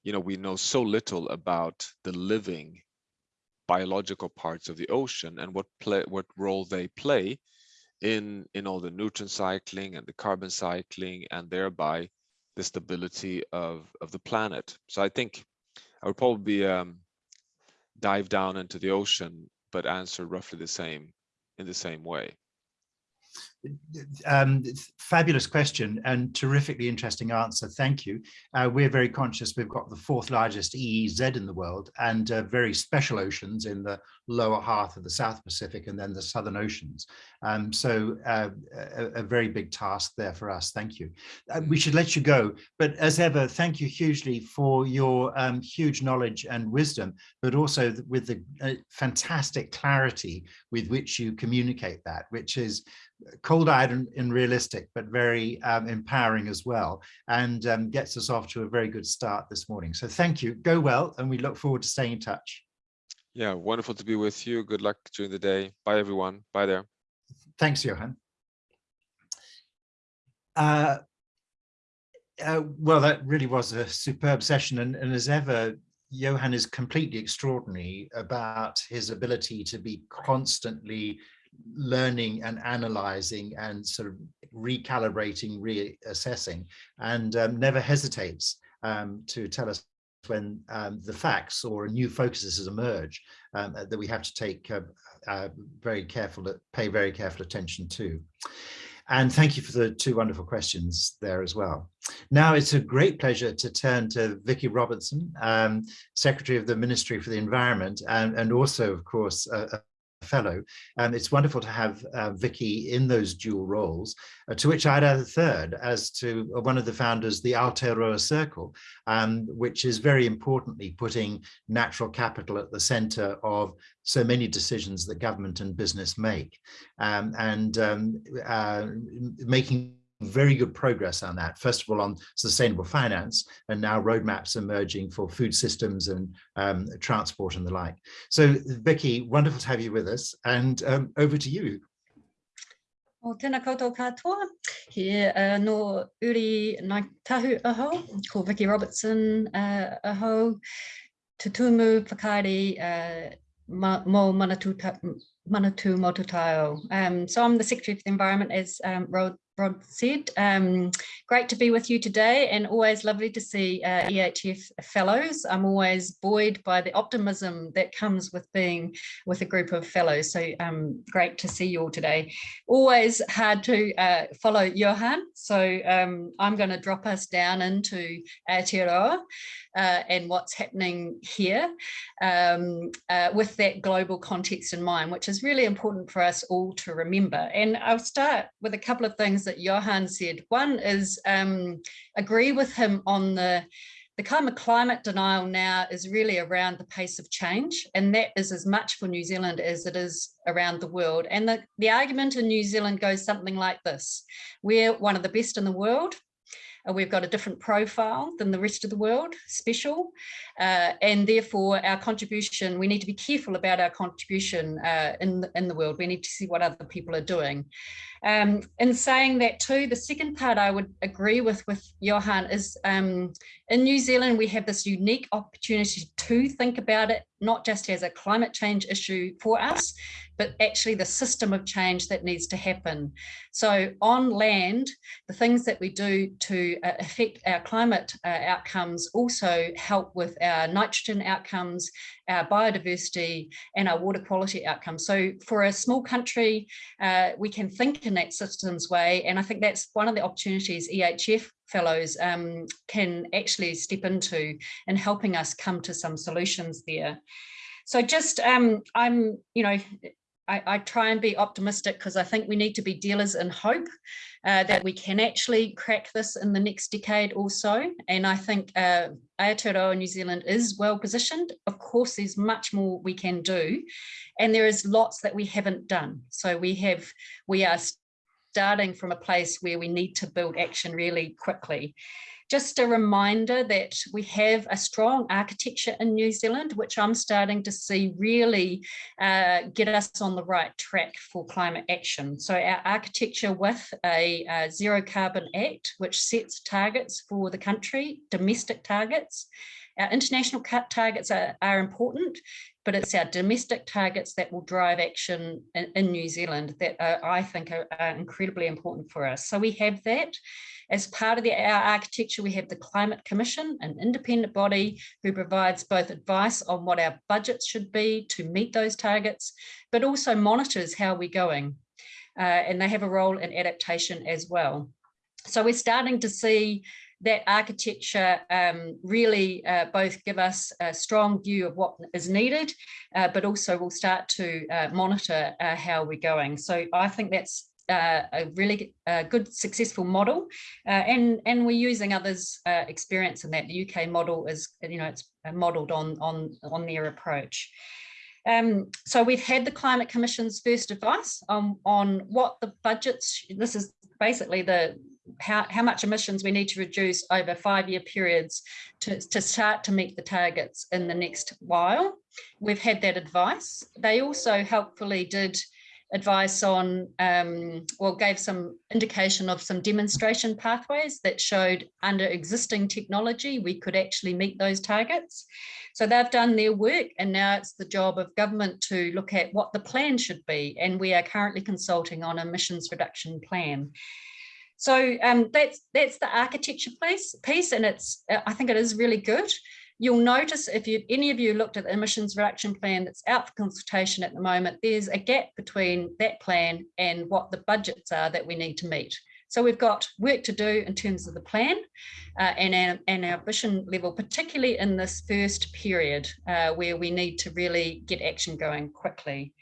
you know we know so little about the living biological parts of the ocean and what play what role they play in in all the nutrient cycling and the carbon cycling and thereby the stability of of the planet. So i think i would probably um, dive down into the ocean but answer roughly the same in the same way Um, fabulous question and terrifically interesting answer. Thank you. Uh, we're very conscious we've got the fourth largest EEZ in the world and uh, very special oceans in the lower half of the South Pacific and then the Southern Oceans. Um, so uh, a, a, very big task there for us. Thank you. Uh, we should let you go, but as ever, thank you hugely for your um, huge knowledge and wisdom, but also with the uh, fantastic clarity with which you communicate that, which is cold-eyed and, and, realistic, but very um, empowering as well, and um, gets us off to a very good start this morning. So thank you. Go well, and we look forward to staying in touch. Yeah, wonderful to be with you. Good luck during the day. Bye, everyone. Bye there. Thanks, Johan. Uh, uh, well, that really was a superb session, and, and as ever, Johan is completely extraordinary about his ability to be constantly learning and analyzing and sort of recalibrating, reassessing, and um, never hesitates um, to tell us when um, the facts or new focuses emerge um, that we have to take uh, uh, very careful, pay very careful attention to. And thank you for the two wonderful questions there as well. Now it's a great pleasure to turn to Vicky Robertson, um, Secretary of the Ministry for the Environment, and, and also, of course, fellow. And it's wonderful to have uh, Vicky in those dual roles, uh, to which I'd add a third as to one of the founders, the Aotearoa Circle, um, which is very importantly putting natural capital at the center of so many decisions that government and business make um, and um, uh, making very good progress on that. First of all, on sustainable finance, and now roadmaps emerging for food systems and um, transport and the like. So, Vicky, wonderful to have you with us, and um, over to you. O tēnā koutou katoa, he uh, no uri Ngāi Tahu aho, ko Vicky Robertson uh, aho, tutumu whakaari uh, mo manatu, manatu motutāo. Um, so I'm the Secretary for the Environment, as um, Rod Rod said. Um, great to be with you today and always lovely to see uh, EHF fellows. I'm always buoyed by the optimism that comes with being with a group of fellows. So um, great to see you all today. Always hard to uh, follow Johan. So um, I'm going to drop us down into Aotearoa uh, and what's happening here um, uh, with that global context in mind, which is really important for us all to remember. And I'll start with a couple of things that Johan said. One is um, agree with him on the the kind of climate denial now is really around the pace of change, and that is as much for New Zealand as it is around the world. And the, the argument in New Zealand goes something like this. We're one of the best in the world. Uh, we've got a different profile than the rest of the world, special, uh, and therefore our contribution, we need to be careful about our contribution uh, in, in the world. We need to see what other people are doing. Um, in saying that too, the second part I would agree with with Johan is um, in New Zealand, we have this unique opportunity to think about it, not just as a climate change issue for us, but actually the system of change that needs to happen. So on land, the things that we do to uh, affect our climate uh, outcomes also help with our nitrogen outcomes, our biodiversity and our water quality outcomes. So for a small country, uh, we can think in that systems way. And I think that's one of the opportunities EHF fellows um, can actually step into in helping us come to some solutions there. So just, um, I'm, you know, I, I, try and be optimistic because I think we need to be dealers in hope uh, that we can actually crack this in the next decade or so. And I think uh, Aotearoa New Zealand is well positioned. Of course, there's much more we can do. And there is lots that we haven't done. So we have, we are starting from a place where we need to build action really quickly. Just a reminder that we have a strong architecture in New Zealand, which I'm starting to see really uh, get us on the right track for climate action. So our architecture with a, Zero Carbon Act, which sets targets for the country, domestic targets, our international targets are, are, important, but it's our domestic targets that will drive action in, in New Zealand that are, I think are, are, incredibly important for us. So we have that. As part of the, our architecture, we have the Climate Commission, an independent body who provides both advice on what our budgets should be to meet those targets, but also monitors how we're going. Uh, and they have a role in adaptation as well. So we're starting to see that architecture um, really uh, both give us a strong view of what is needed, uh, but also we'll start to uh, monitor uh, how we're going. So I think that's uh, a really uh, good successful model uh, and and we're using others uh, experience in that the UK model is you know it's modeled on on on their approach um, so we've had the climate commission's first advice on on what the budgets this is basically the how, how much emissions we need to reduce over five-year periods to, to start to meet the targets in the next while. We've had that advice. They also helpfully did advice on, um, well, gave some indication of some demonstration pathways that showed under existing technology, we could actually meet those targets. So they've done their work and now it's the job of government to look at what the plan should be. And we are currently consulting on emissions reduction plan. So um, that's that's the architecture piece, piece, and it's I think it is really good. You'll notice if you any of you looked at the emissions reduction plan that's out for consultation at the moment, there's a gap between that plan and what the budgets are that we need to meet. So we've got work to do in terms of the plan uh, and, our, and our ambition level, particularly in this first period uh, where we need to really get action going quickly.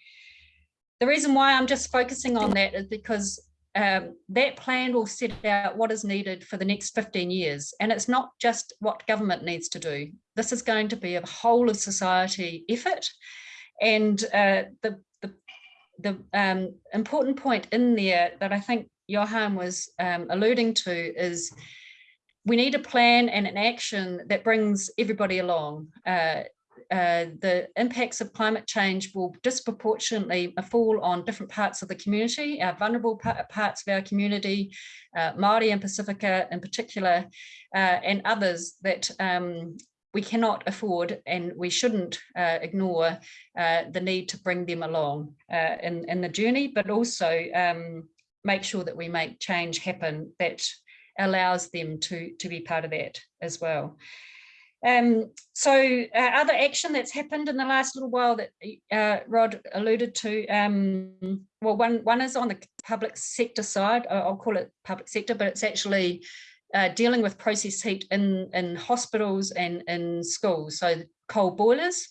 The reason why I'm just focusing on that is because um, that plan will set out what is needed for the next 15 years. And it's not just what government needs to do. This is going to be a whole of society effort. And uh, the, the, the um, important point in there that I think Johan was um, alluding to is we need a plan and an action that brings everybody along. Uh, uh, the impacts of climate change will disproportionately fall on different parts of the community, our vulnerable parts of our community, uh, Māori and Pacifica in particular, uh, and others that um, we cannot afford and we shouldn't uh, ignore uh, the need to bring them along uh, in, in the journey, but also um, make sure that we make change happen that allows them to, to be part of that as well. Um, so uh, other action that's happened in the last little while that uh, Rod alluded to, um, well, one, one is on the public sector side, I'll call it public sector, but it's actually uh, dealing with process heat in, in hospitals and in schools, so coal boilers.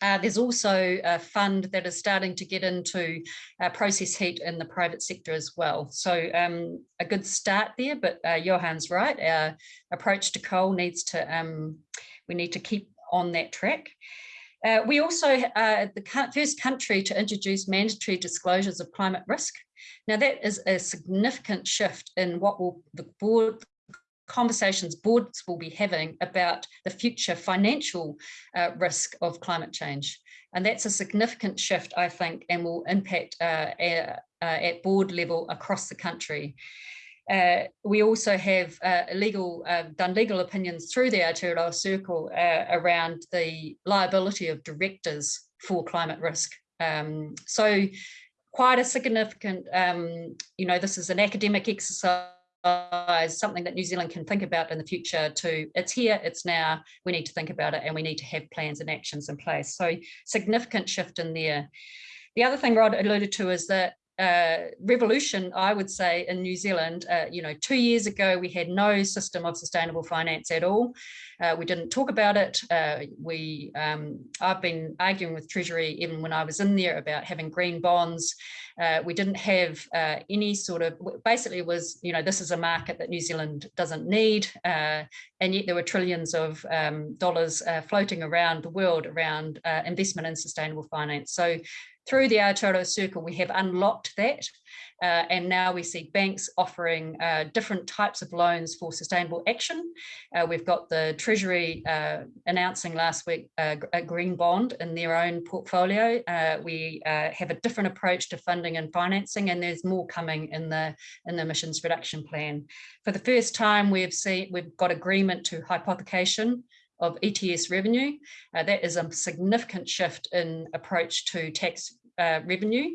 Uh, there's also a fund that is starting to get into uh, process heat in the private sector as well. So um, a good start there, but uh, Johan's right. Our approach to coal needs to, um, we need to keep on that track. Uh, we also are uh, the first country to introduce mandatory disclosures of climate risk. Now that is a significant shift in what will the board, conversations boards will be having about the future financial uh, risk of climate change. And that's a significant shift, I think, and will impact uh, uh, at board level across the country. Uh, we also have uh, legal, uh, done legal opinions through the Aotearoa Circle around the liability of directors for climate risk. Um, so quite a significant, um, you know, this is an academic exercise something that New Zealand can think about in the future to it's here, it's now, we need to think about it and we need to have plans and actions in place. So significant shift in there. The other thing Rod alluded to is that uh, revolution, I would say, in New Zealand. Uh, you know, two years ago, we had no system of sustainable finance at all. Uh, we didn't talk about it. Uh, we, um, I've been arguing with Treasury even when I was in there about having green bonds. Uh, we didn't have uh, any sort of, basically was, you know, this is a market that New Zealand doesn't need. and yet there were trillions of um, dollars floating around the world around investment in sustainable finance. So through the Aotearoa Circle, we have unlocked that. Uh, and now we see banks offering uh, different types of loans for sustainable action. Uh, we've got the Treasury uh, announcing last week uh, a green bond in their own portfolio. Uh, we have a different approach to funding and financing, and there's more coming in the in the emissions reduction plan. For the first time, we've seen we've got agreement to hypothecation of ETS revenue. Uh, that is a significant shift in approach to tax uh, revenue.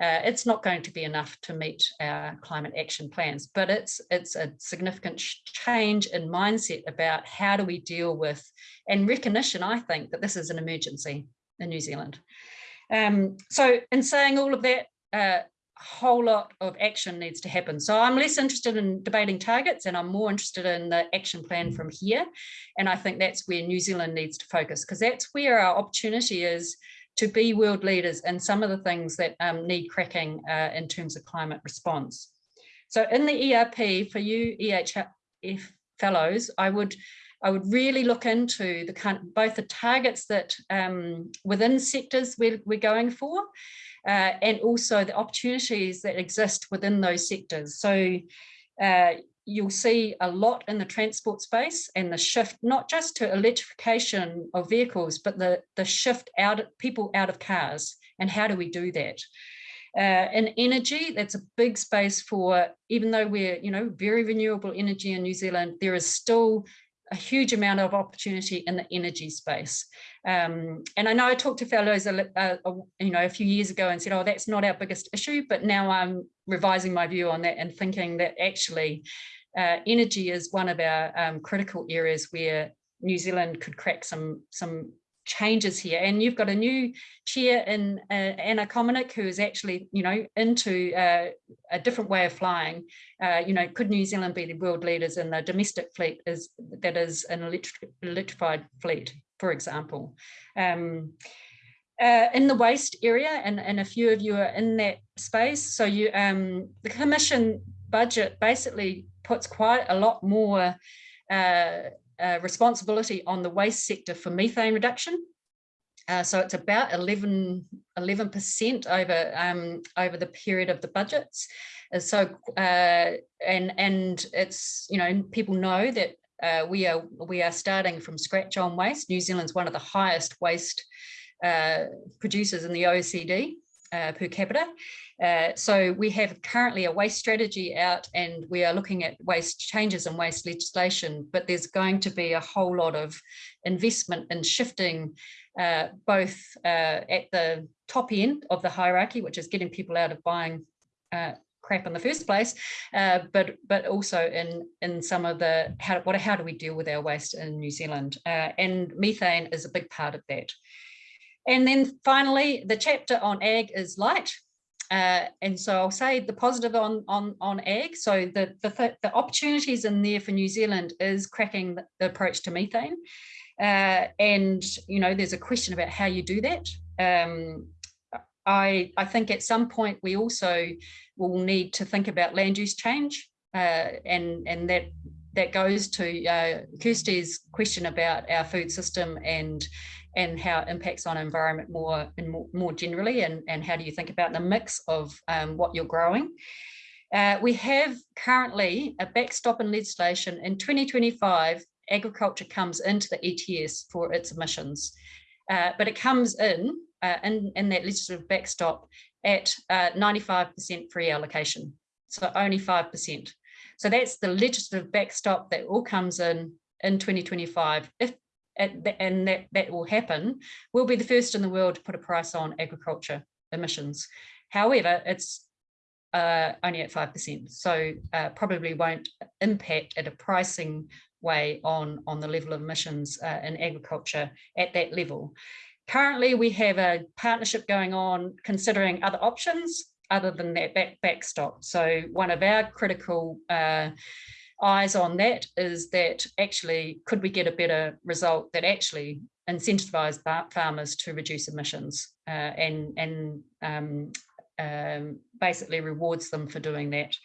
Uh, it's not going to be enough to meet our climate action plans, but it's it's a significant change in mindset about how do we deal with and recognition, I think, that this is an emergency in New Zealand. Um, so in saying all of that, uh, whole lot of action needs to happen. So I'm less interested in debating targets and I'm more interested in the action plan from here. And I think that's where New Zealand needs to focus because that's where our opportunity is to be world leaders in some of the things that um, need cracking uh, in terms of climate response. So in the ERP for you EHF fellows, I would I would really look into the both the targets that um, within sectors we're, we're going for uh, and also the opportunities that exist within those sectors. So uh, you'll see a lot in the transport space and the shift, not just to electrification of vehicles, but the, the shift out of people out of cars and how do we do that? Uh, in energy, that's a big space for, even though we're, you know, very renewable energy in New Zealand, there is still a huge amount of opportunity in the energy space. Um, and I know I talked to fellows, uh, you know, a few years ago and said, oh, that's not our biggest issue, but now I'm revising my view on that and thinking that actually uh, energy is one of our um, critical areas where New Zealand could crack some some changes here. And you've got a new chair in uh, Anna Kominick who is actually you know into uh, a different way of flying. Uh, you know could New Zealand be the world leaders in the domestic fleet is that is an electric, electrified fleet for example? Um, uh, in the waste area and, and a few of you are in that space. So you um, the commission budget basically puts quite a lot more uh, uh, responsibility on the waste sector for methane reduction. Uh, so it's about 11, 11% over, um, over the period of the budgets. Uh, so, uh, and, and it's, you know, people know that uh, we are we are starting from scratch on waste. New Zealand's one of the highest waste uh, producers in the OECD uh, per capita. Uh, so we have currently a waste strategy out and we are looking at waste changes and waste legislation, but there's going to be a whole lot of investment in shifting uh, both uh, at the top end of the hierarchy, which is getting people out of buying uh, crap in the first place, uh, but but also in in some of the how what how do we deal with our waste in New Zealand, and methane is a big part of that. And then finally, the chapter on ag is light. Uh, and so I'll say the positive on on on ag. So the, the the opportunities in there for New Zealand is cracking the, approach to methane, uh, and you know there's a question about how you do that. Um, I I think at some point we also will need to think about land use change, uh, and and that that goes to uh, Kirsty's question about our food system and and how it impacts on environment more and more, more generally and, and how do you think about the mix of um, what you're growing. Uh, we have currently a backstop in legislation in 2025 agriculture comes into the ETS for its emissions uh, but it comes in, uh, in in that legislative backstop at 95% uh, free allocation so only 5%. So that's the legislative backstop that all comes in in 2025 if and that, that will happen, we'll be the first in the world to put a price on agriculture emissions. However, it's uh, only at 5%, so uh, probably won't impact at a pricing way on, on the level of emissions uh, in agriculture at that level. Currently, we have a partnership going on considering other options other than that back, backstop. So one of our critical uh, eyes on that is that actually could we get a better result that actually incentivize farmers to reduce emissions uh, and and um, um, basically rewards them for doing that.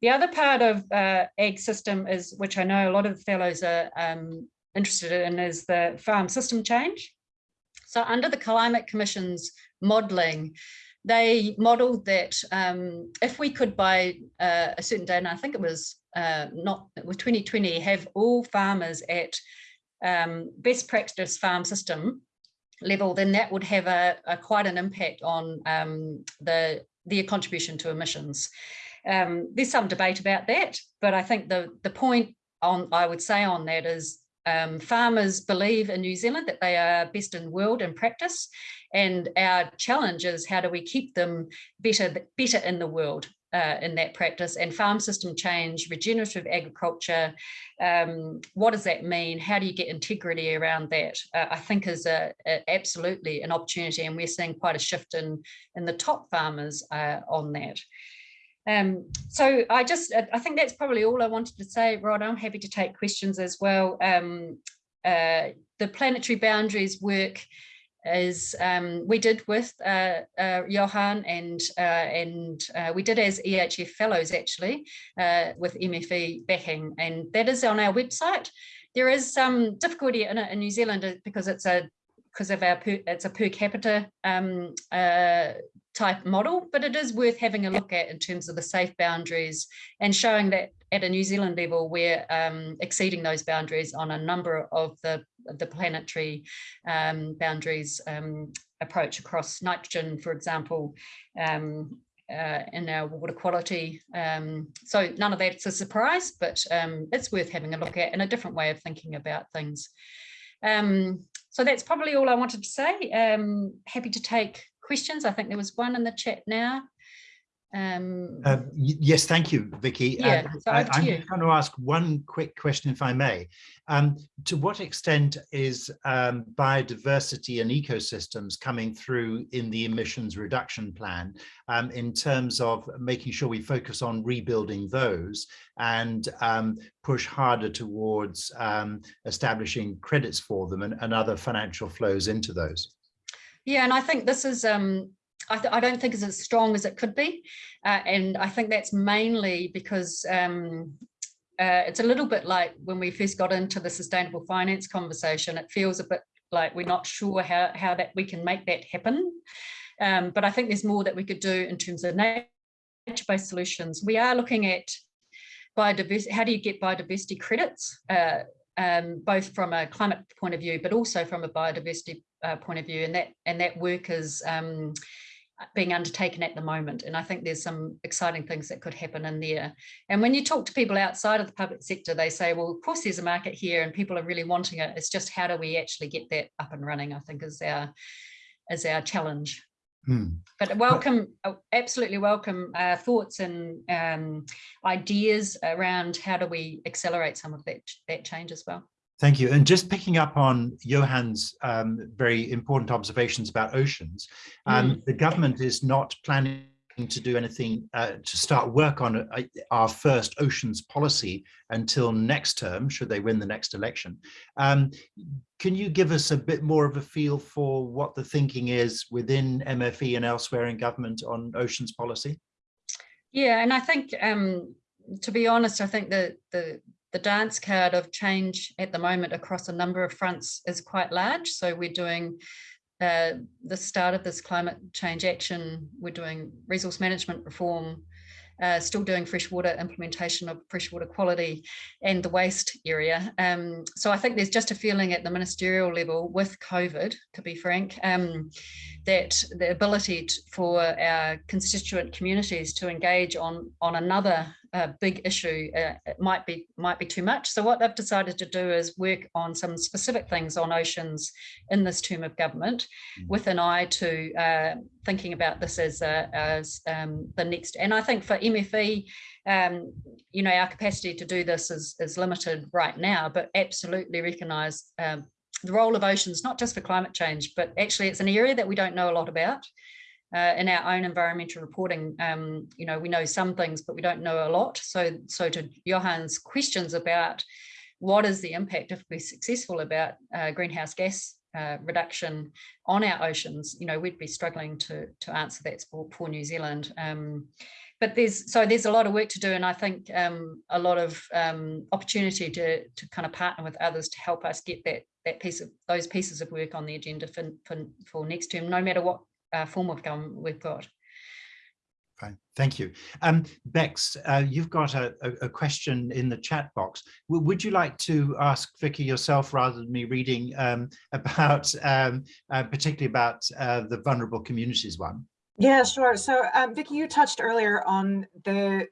The other part of uh, ag system is, which I know a lot of the fellows are um, interested in, is the farm system change. So under the Climate Commission's modelling, they modelled that um, if we could by uh, a certain date, and I think it was uh, not with 2020 have all farmers at um, best practice farm system level, then that would have a, a quite an impact on um, the their contribution to emissions. Um, there's some debate about that, but I think the the point on I would say on that is um, farmers believe in New Zealand that they are best in world in practice, and our challenge is how do we keep them better better in the world uh, in that practice and farm system change, regenerative agriculture. Um, what does that mean? How do you get integrity around that? Uh, I think is a, a, absolutely an opportunity and we're seeing quite a shift in, in the top farmers uh, on that. Um, so I just, I think that's probably all I wanted to say, Rod. I'm happy to take questions as well. Um, uh, the planetary boundaries work is um, we did with uh, uh, Johan and uh, and uh, we did as EHF fellows actually uh, with MFE backing and that is on our website. There is some difficulty in in New Zealand because it's a because of our per, it's a per capita um, uh, type model, but it is worth having a look at in terms of the safe boundaries and showing that at a New Zealand level, we're um, exceeding those boundaries on a number of the, the planetary um, boundaries um, approach across nitrogen, for example, um, uh, in our water quality. Um, so none of that's a surprise, but um, it's worth having a look at and a different way of thinking about things. So that's probably all I wanted to say. Happy to take questions. I think there was one in the chat now. Um, Uh, yes, thank you, Vicky. Uh, Yeah, so I, i'm just going to ask one quick question, if I may. Um, to what extent is um, biodiversity and ecosystems coming through in the emissions reduction plan um, in terms of making sure we focus on rebuilding those and um, push harder towards um, establishing credits for them and, and other financial flows into those? Yeah, and I think this is, um, I, I don't think it's as strong as it could be. Uh, and I think that's mainly because um, uh, it's a little bit like when we first got into the sustainable finance conversation, it feels a bit like we're not sure how, how that we can make that happen. Um, but I think there's more that we could do in terms of nature-based solutions. We are looking at biodiversity, how do you get biodiversity credits? Uh, um, both from a climate point of view, but also from a biodiversity uh, point of view, and that and that work is um, being undertaken at the moment. And I think there's some exciting things that could happen in there. And when you talk to people outside of the public sector, they say, well, of course there's a market here and people are really wanting it. It's just how do we actually get that up and running, I think is our, is our challenge. Hmm. But welcome, absolutely welcome uh, thoughts and um, ideas around how do we accelerate some of that, that change as well. Thank you. And just picking up on Johan's um, very important observations about oceans, um, the government is not planning to do anything uh, to start work on uh, our first oceans policy until next term, should they win the next election. Um, can you give us a bit more of a feel for what the thinking is within MFE and elsewhere in government on oceans policy? Yeah, and I think, um, to be honest, I think that the the dance card of change at the moment across a number of fronts is quite large. So we're doing uh, the start of this climate change action. We're doing resource management reform, uh, still doing freshwater implementation of freshwater quality and the waste area. Um, so I think there's just a feeling at the ministerial level with COVID, to be frank, um, that the ability to, for our constituent communities to engage on on another uh, big issue uh, it might be might be too much. So what they've decided to do is work on some specific things on oceans in this term of government, Mm. with an eye to uh, thinking about this as a, as um, the next. And I think for MFE, um, you know, our capacity to do this is is limited right now, but absolutely recognise um, the role of oceans, not just for climate change, but actually it's an area that we don't know a lot about. Uh, in our own environmental reporting, um, you know, we know some things, but we don't know a lot. So, so to Johan's questions about what is the impact if we're successful about uh, greenhouse gas uh, reduction on our oceans, you know, we'd be struggling to to answer that for, for New Zealand. Um, but there's so there's a lot of work to do, and I think um, a lot of um, opportunity to to kind of partner with others to help us get that that piece of those pieces of work on the agenda for for, for next term, no matter what uh, form of government we've got. Fine, thank you. Um, Bex, uh, you've got a, a, a, question in the chat box. W would you like to ask Vicky yourself rather than me reading um, about, um, uh, particularly about uh, the vulnerable communities one? Yeah, sure. So um, Vicky, you touched earlier on the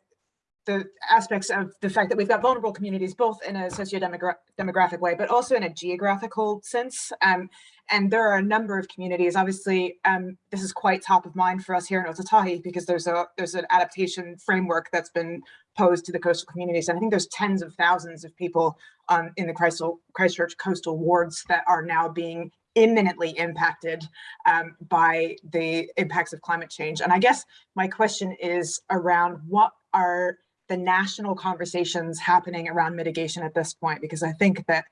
the aspects of the fact that we've got vulnerable communities, both in a socio-demographic way, but also in a geographical sense. Um, and there are a number of communities. Obviously, um, this is quite top of mind for us here in Ōtautahi because there's a there's an adaptation framework that's been posed to the coastal communities. And I think there's tens of thousands of people um, in the Christchurch coastal wards that are now being imminently impacted um, by the impacts of climate change. And I guess my question is around what are the national conversations happening around mitigation at this point? Because I think that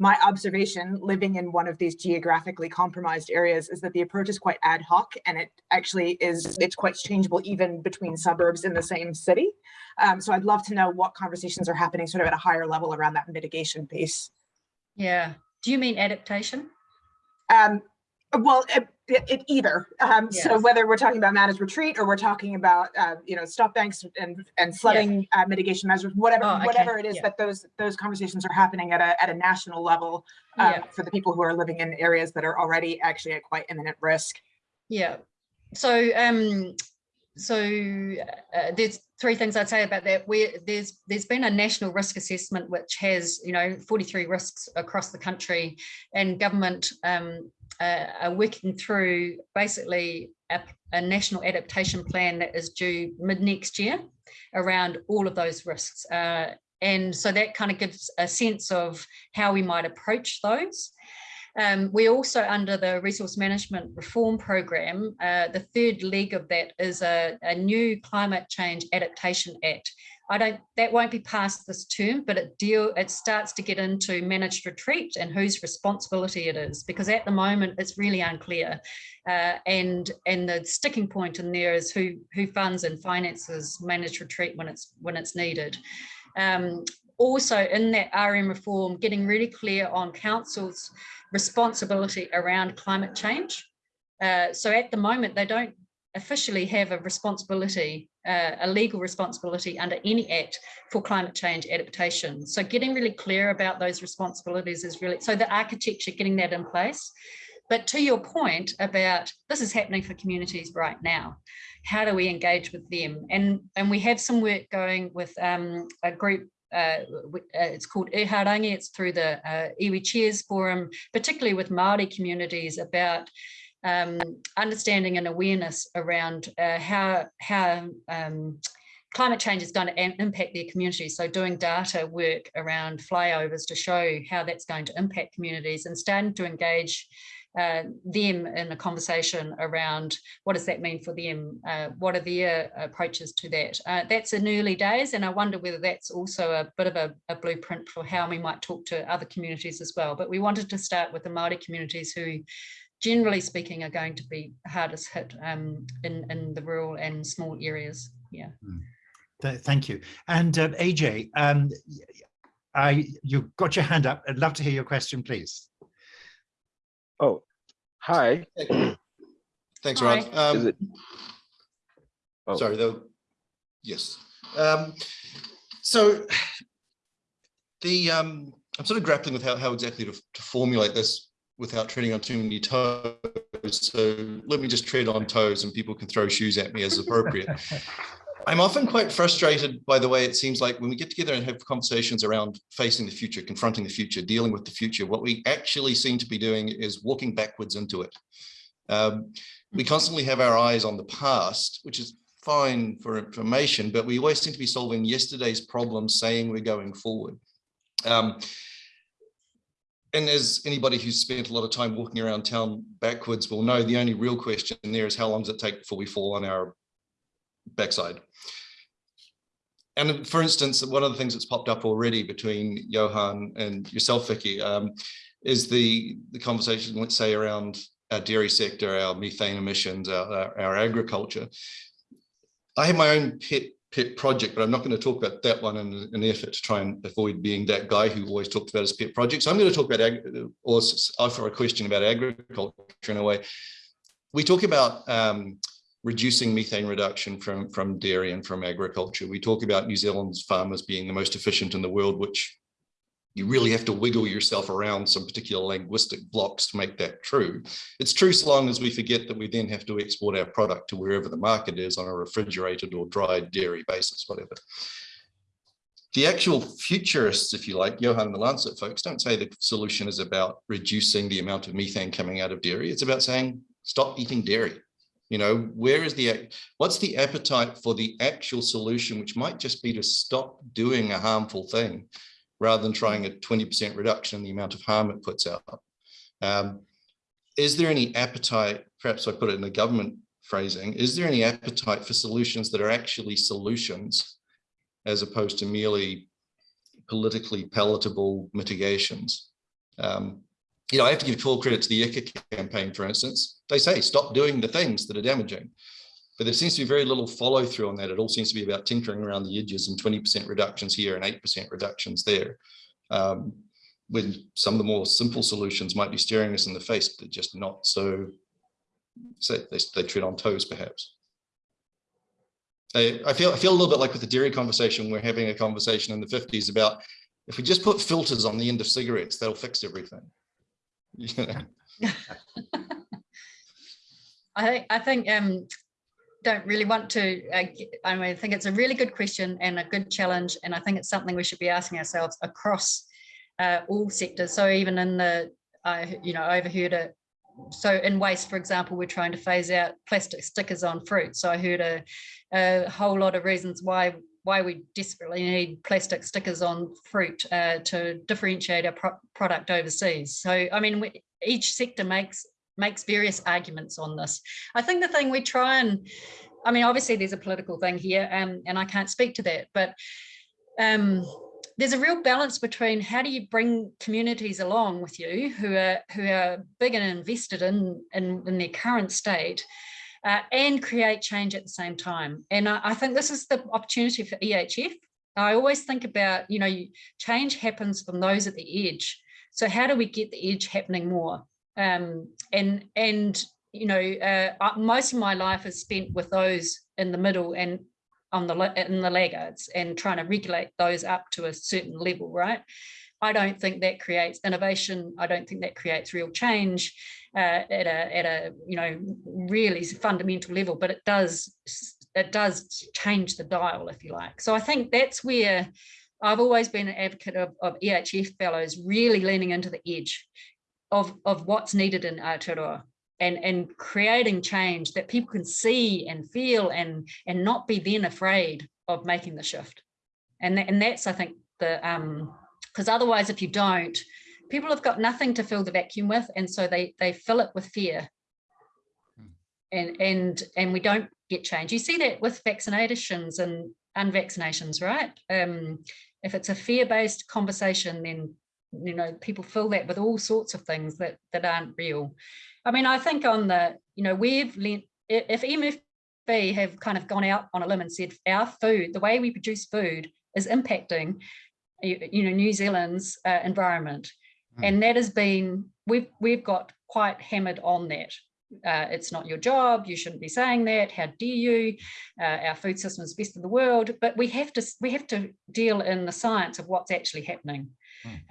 my observation living in one of these geographically compromised areas is that the approach is quite ad hoc and it actually is, it's quite changeable even between suburbs in the same city. Um, so I'd love to know what conversations are happening sort of at a higher level around that mitigation piece. Yeah. Do you mean adaptation? Um, well, it, it either. Um, Yes. So whether we're talking about managed retreat or we're talking about, uh, you know, stop banks and and flooding uh, mitigation measures, whatever Oh, okay. whatever it is Yeah. that those those conversations are happening at a at a national level um, Yeah. for the people who are living in areas that are already actually at quite imminent risk. Yeah. So um, so uh, there's three things I'd say about that. Where there's there's been a national risk assessment which has you know 43 risks across the country, and government um, uh, are working through basically a, a, national adaptation plan that is due mid next year around all of those risks. Uh, and so that kind of gives a sense of how we might approach those. Um, we also under the resource management reform program, uh, the third leg of that is a, a, new climate change adaptation act. I don't, that won't be passed this term, but it deal, it starts to get into managed retreat and whose responsibility it is, because at the moment it's really unclear. Uh, and and the sticking point in there is who who funds and finances managed retreat when it's when it's needed. Um, also in that RM reform, getting really clear on councils responsibility around climate change. Uh, so at the moment, they don't officially have a responsibility, uh, a legal responsibility under any act for climate change adaptation. So getting really clear about those responsibilities is really, so the architecture, getting that in place. But to your point about this is happening for communities right now, how do we engage with them? And, and we have some work going with um, a group uh, uh, it's called Eharangi, it's through the uh, Iwi Chairs Forum, particularly with Māori communities about um, understanding and awareness around uh, how, how um, climate change is going to impact their communities. So doing data work around flyovers to show how that's going to impact communities and starting to engage uh, them in a conversation around what does that mean for them? Uh, what are their approaches to that? Uh, that's in early days, and I wonder whether that's also a bit of a, a, blueprint for how we might talk to other communities as well. But we wanted to start with the Māori communities who, generally speaking, are going to be hardest hit um, in, in the rural and small areas. Yeah. Hmm. Thank you. And uh, AJ, um, I, you've got your hand up. I'd love to hear your question, please. Oh, hi. Thanks, Rod. Um, it... oh. Sorry, though. Yes. Um, so the um, I'm sort of grappling with how, how exactly to, to formulate this without treading on too many toes. So let me just tread on toes and people can throw shoes at me as appropriate. I'm often quite frustrated by the way it seems like when we get together and have conversations around facing the future, confronting the future, dealing with the future, what we actually seem to be doing is walking backwards into it. Um, we constantly have our eyes on the past, which is fine for information, but we always seem to be solving yesterday's problems, saying we're going forward. Um, and as anybody who's spent a lot of time walking around town backwards will know, the only real question there is how long does it take before we fall on our backside. And for instance, one of the things that's popped up already between Johan and yourself, Vicky, um, is the, the conversation, let's say, around our dairy sector, our methane emissions, our, our, our agriculture. I have my own pet pet project, but I'm not going to talk about that one in an effort to try and avoid being that guy who always talks about his pet project. So I'm going to talk about, or offer a question about agriculture in a way. We talk about um, reducing methane reduction from, from dairy and from agriculture. We talk about New Zealand's farmers being the most efficient in the world, which you really have to wiggle yourself around some particular linguistic blocks to make that true. It's true so long as we forget that we then have to export our product to wherever the market is on a refrigerated or dried dairy basis, whatever. The actual futurists, if you like, Johan and the Lancet folks, don't say the solution is about reducing the amount of methane coming out of dairy. It's about saying, stop eating dairy. You know, where is the, what's the appetite for the actual solution, which might just be to stop doing a harmful thing rather than trying a 20% reduction in the amount of harm it puts out. Um, is there any appetite, perhaps I put it in the government phrasing, is there any appetite for solutions that are actually solutions as opposed to merely politically palatable mitigations? Um, you know, I have to give full credit to the ICA campaign, for instance. They say stop doing the things that are damaging. But there seems to be very little follow through on that. It all seems to be about tinkering around the edges and 20% reductions here and 8% reductions there. Um, when some of the more simple solutions might be staring us in the face, but just not so, so they, they tread on toes perhaps. I, I, feel I feel a little bit like with the dairy conversation, we're having a conversation in the 50s about if we just put filters on the end of cigarettes, that'll fix everything. I think I think um, don't really want to, uh, g- I mean, I think it's a really good question and a good challenge. And I think it's something we should be asking ourselves across uh, all sectors. So even in the, I, you know, overheard it. So in waste, for example, we're trying to phase out plastic stickers on fruit. So I heard a, a whole lot of reasons why why we desperately need plastic stickers on fruit uh, to differentiate our pro product overseas. So, I mean, we, each sector makes makes various arguments on this. I think the thing we try and, I mean, obviously there's a political thing here um, and I can't speak to that, but um, there's a real balance between how do you bring communities along with you who are who are big and invested in, in, in their current state uh, and create change at the same time. And I, I think this is the opportunity for EHF. I always think about, you know, change happens from those at the edge. So how do we get the edge happening more? Um, and, and, you know, uh, most of my life is spent with those in the middle and on the, in the laggards and trying to regulate those up to a certain level, right? I don't think that creates innovation. I don't think that creates real change uh, at a at a you know really fundamental level, but it does it does change the dial, if you like. So I think that's where I've always been an advocate of, of EHF fellows really leaning into the edge of of what's needed in Aotearoa and and creating change that people can see and feel and and not be then afraid of making the shift. And that, and that's I think the um because otherwise if you don't people have got nothing to fill the vacuum with and so they they fill it with fear. And and and we don't get change. You see that with vaccinations and unvaccinations right? Um if it's a fear-based conversation then you know people fill that with all sorts of things that that aren't real. I mean i think on the you know we've lent if MfE have kind of gone out on a limb and said our food the way we produce food is impacting you you know new zealand's uh, environment. And that has been we've we've got quite hammered on that. Uh, it's not your job you shouldn't be saying that how dare you? Uh, our food system is best in the world but we have to we have to deal in the science of what's actually happening.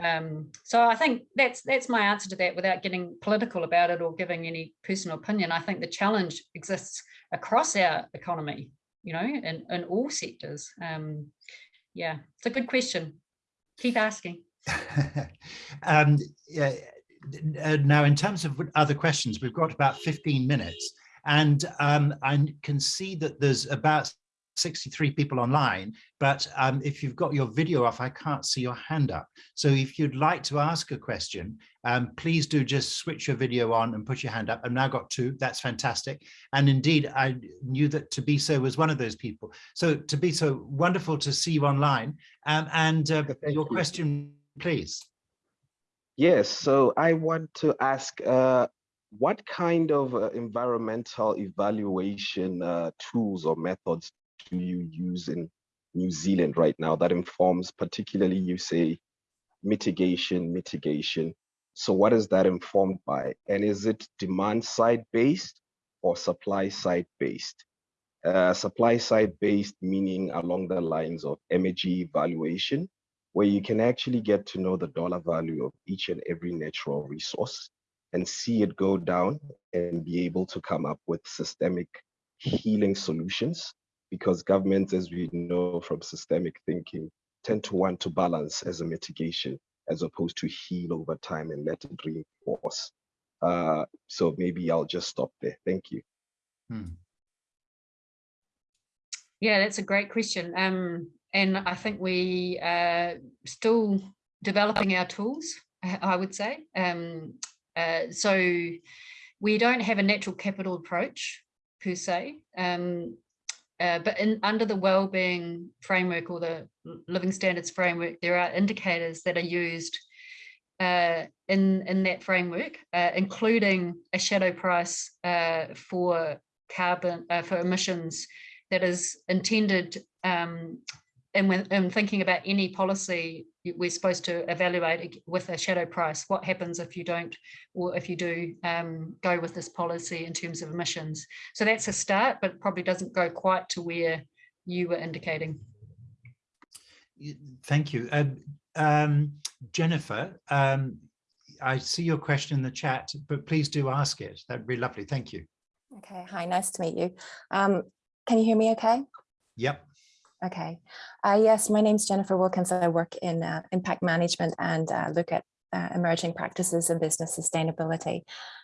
Um, so i think that's that's my answer to that without getting political about it or giving any personal opinion. I think the challenge exists across our economy you know in, in all sectors. Um, yeah it's a good question keep asking. Um, yeah, uh, now, in terms of other questions, we've got about 15 minutes, and um, I can see that there's about 63 people online, but um, if you've got your video off, I can't see your hand up. So if you'd like to ask a question, um, please do just switch your video on and put your hand up. I've now got two, that's fantastic. And indeed, I knew that Tabiso was one of those people. So Tabiso, wonderful to see you online. Um, and uh, your you. question, please. Yes, so I want to ask, uh, what kind of uh, environmental evaluation uh, tools or methods do you use in New Zealand right now that informs particularly you say mitigation, mitigation. So what is that informed by? And is it demand side based or supply side based? Uh, supply side based meaning along the lines of energy evaluation, where you can actually get to know the dollar value of each and every natural resource and see it go down and be able to come up with systemic healing solutions because governments, as we know from systemic thinking, tend to want to balance as a mitigation as opposed to heal over time and let it reinforce. Uh, so maybe I'll just stop there. Thank you. Hmm. Yeah, that's a great question. Um, and I think we are still developing our tools, I would say. Um, uh, so we don't have a natural capital approach per se, um, uh, but in, under the wellbeing framework or the living standards framework, there are indicators that are used uh, in, in that framework, uh, including a shadow price uh, for carbon, uh, for emissions that is intended um, and when and thinking about any policy, we're supposed to evaluate with a shadow price. What happens if you don't, or if you do um, go with this policy in terms of emissions? So that's a start, but probably doesn't go quite to where you were indicating. Thank you. Um, um, Jennifer, um, I see your question in the chat, but please do ask it. That'd be lovely. Thank you. Okay, hi, nice to meet you. Um, can you hear me okay? Yep. Okay. Uh, yes, my name's Jennifer Wilkins. I work in uh, impact management and uh, look at uh, emerging practices in business sustainability.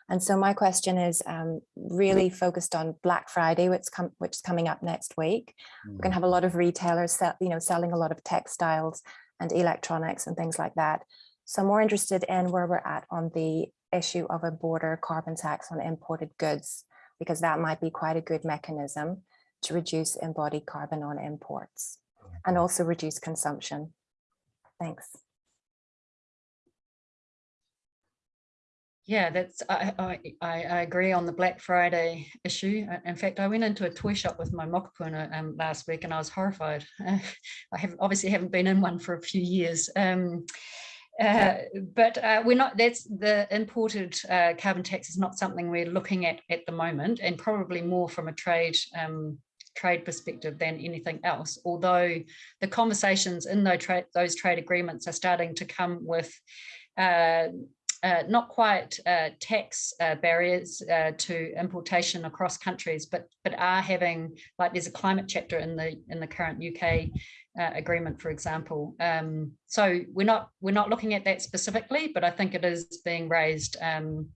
And so my question is um, really focused on Black Friday, which, com which is coming up next week. We're going to have a lot of retailers, sell, you know, selling a lot of textiles and electronics and things like that. So I'm more interested in where we're at on the issue of a border carbon tax on imported goods, because that might be quite a good mechanism to reduce embodied carbon on imports and also reduce consumption. Thanks. Yeah, that's I, I I I agree on the Black Friday issue. Uh, In fact, I went into a toy shop with my mokopuna um, last week, and I was horrified. I have obviously haven't been in one for a few years. Um, uh, but uh, we're not. That's the imported uh, carbon tax is not something we're looking at at the moment, and probably more from a trade um, trade perspective than anything else. Although the conversations in those trade those trade agreements are starting to come with. Uh, uh, not quite uh, tax uh, barriers uh, to importation across countries, but but are having like there's a climate chapter in the in the current UK uh, agreement, for example. Um, so we're not we're not looking at that specifically, but I think it is being raised um,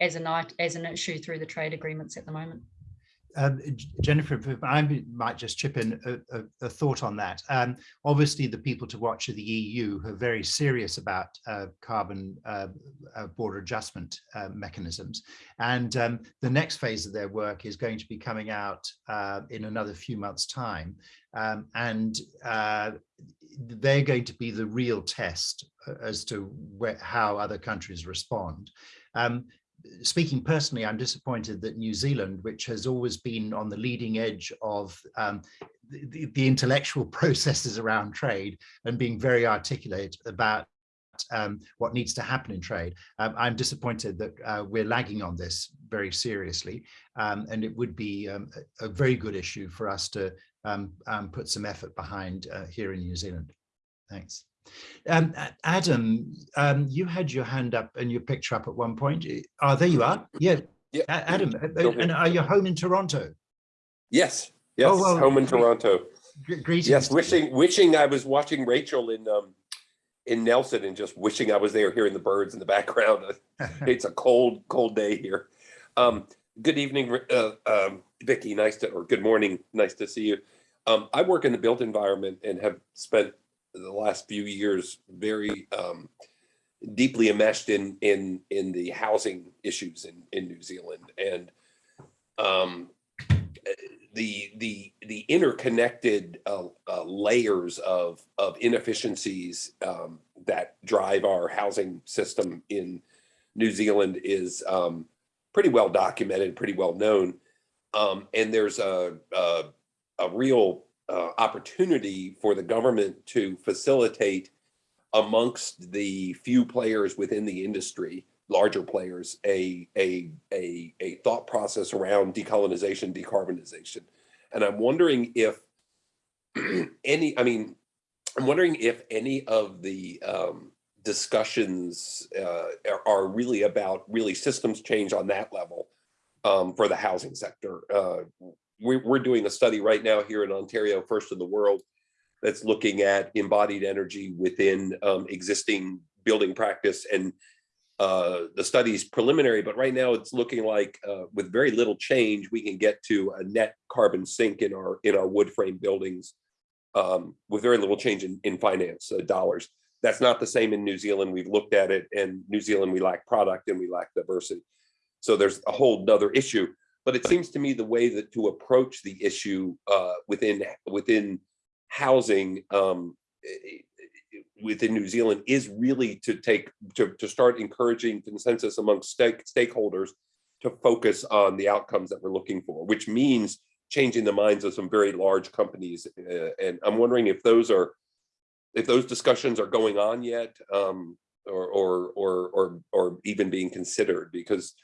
as an as an issue through the trade agreements at the moment. Um, Jennifer, if I might just chip in a, a, a thought on that. Um, obviously, the people to watch are the EU who are very serious about uh, carbon uh, uh, border adjustment uh, mechanisms. And um, the next phase of their work is going to be coming out uh, in another few months' time. Um, and uh, they're going to be the real test as to where, how other countries respond. Um, speaking personally, I'm disappointed that New Zealand, which has always been on the leading edge of um, the, the, intellectual processes around trade and being very articulate about um, what needs to happen in trade. Um, I'm disappointed that uh, we're lagging on this very seriously, um, and it would be um, a, a, very good issue for us to um, put some effort behind uh, here in New Zealand. Thanks. Um, Adam, um, you had your hand up and your picture up at one point. Oh, there you are. Yeah, yeah. Adam, uh, and are you home in Toronto? Yes, yes, oh, well, home in Toronto. Greetings. Yes, wishing wishing I was watching Rachel in um, in Nelson and just wishing I was there hearing the birds in the background. it's a cold, cold day here. Um, good evening, uh, um, Vicki. Nice to, or good morning. Nice to see you. Um, I work in the built environment and have spent the last few years very um, deeply enmeshed in in in the housing issues in in New Zealand. And um, the the the interconnected uh, uh, layers of of inefficiencies um, that drive our housing system in New Zealand is um, pretty well documented, pretty well known, um, and there's a, a, a real uh, opportunity for the government to facilitate amongst the few players within the industry, larger players, a, a, a, a thought process around decolonization, decarbonization. And I'm wondering if any, I mean, I'm wondering if any of the um, discussions uh, are, really about really systems change on that level um, for the housing sector. Uh, we're doing a study right now here in Ontario, first in the world, that's looking at embodied energy within um, existing building practice. And uh, the study's preliminary, but right now it's looking like uh, with very little change, we can get to a net carbon sink in our in our wood frame buildings um, with very little change in, in finance uh, dollars. That's not the same in New Zealand. We've looked at it and New Zealand, we lack product and we lack diversity. So there's a whole other issue but it seems to me the way that to approach the issue uh, within within housing um, within New Zealand is really to take to, to start encouraging consensus amongst stake, stakeholders to focus on the outcomes that we're looking for, which means changing the minds of some very large companies. Uh, and I'm wondering if those are if those discussions are going on yet um, or, or, or, or, or even being considered because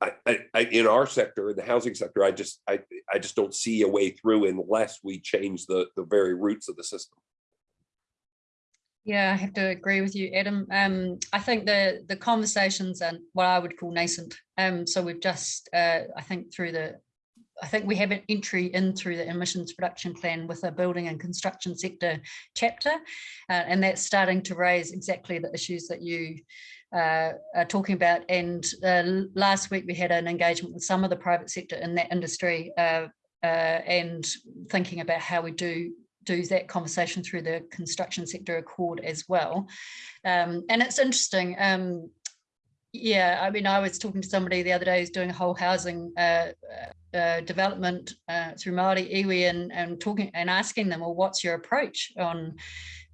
I, I, in our sector, in the housing sector, I just, I, I just don't see a way through unless we change the, the very roots of the system. Yeah, I have to agree with you, Adam. Um, I think the the conversations and what I would call nascent. Um, so we've just, uh, I think, through the I think we have an entry in through the emissions reduction plan with a building and construction sector chapter, uh, and that's starting to raise exactly the issues that you uh, are talking about. And uh, last week we had an engagement with some of the private sector in that industry uh, uh, and thinking about how we do do that conversation through the construction sector accord as well. Um, and it's interesting. Um, yeah, I mean, I was talking to somebody the other day who's doing a whole housing uh, uh, development uh, through Māori iwi and, and talking and asking them, well, what's your approach on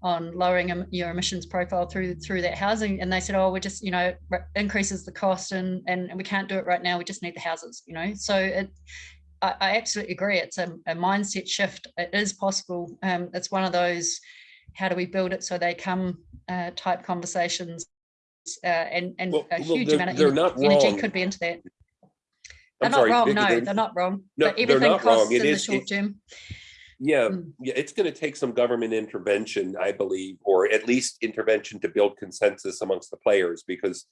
on lowering your emissions profile through through that housing? And they said, oh, we're just, you know, increases the cost and, and we can't do it right now. We just need the houses, you know. So it, I, I absolutely agree. It's a, a, mindset shift. It is possible. Um, it's one of those, how do we build it so they come uh, type conversations uh, and, and well, a huge well, amount of energy, energy could be into that. They're I'm not sorry, wrong. Vicky, no, they're, they're, not wrong. No, but everything not costs wrong. It in is, the short term. Yeah, mm. yeah, it's going to take some government intervention, I believe, or at least intervention to build consensus amongst the players, because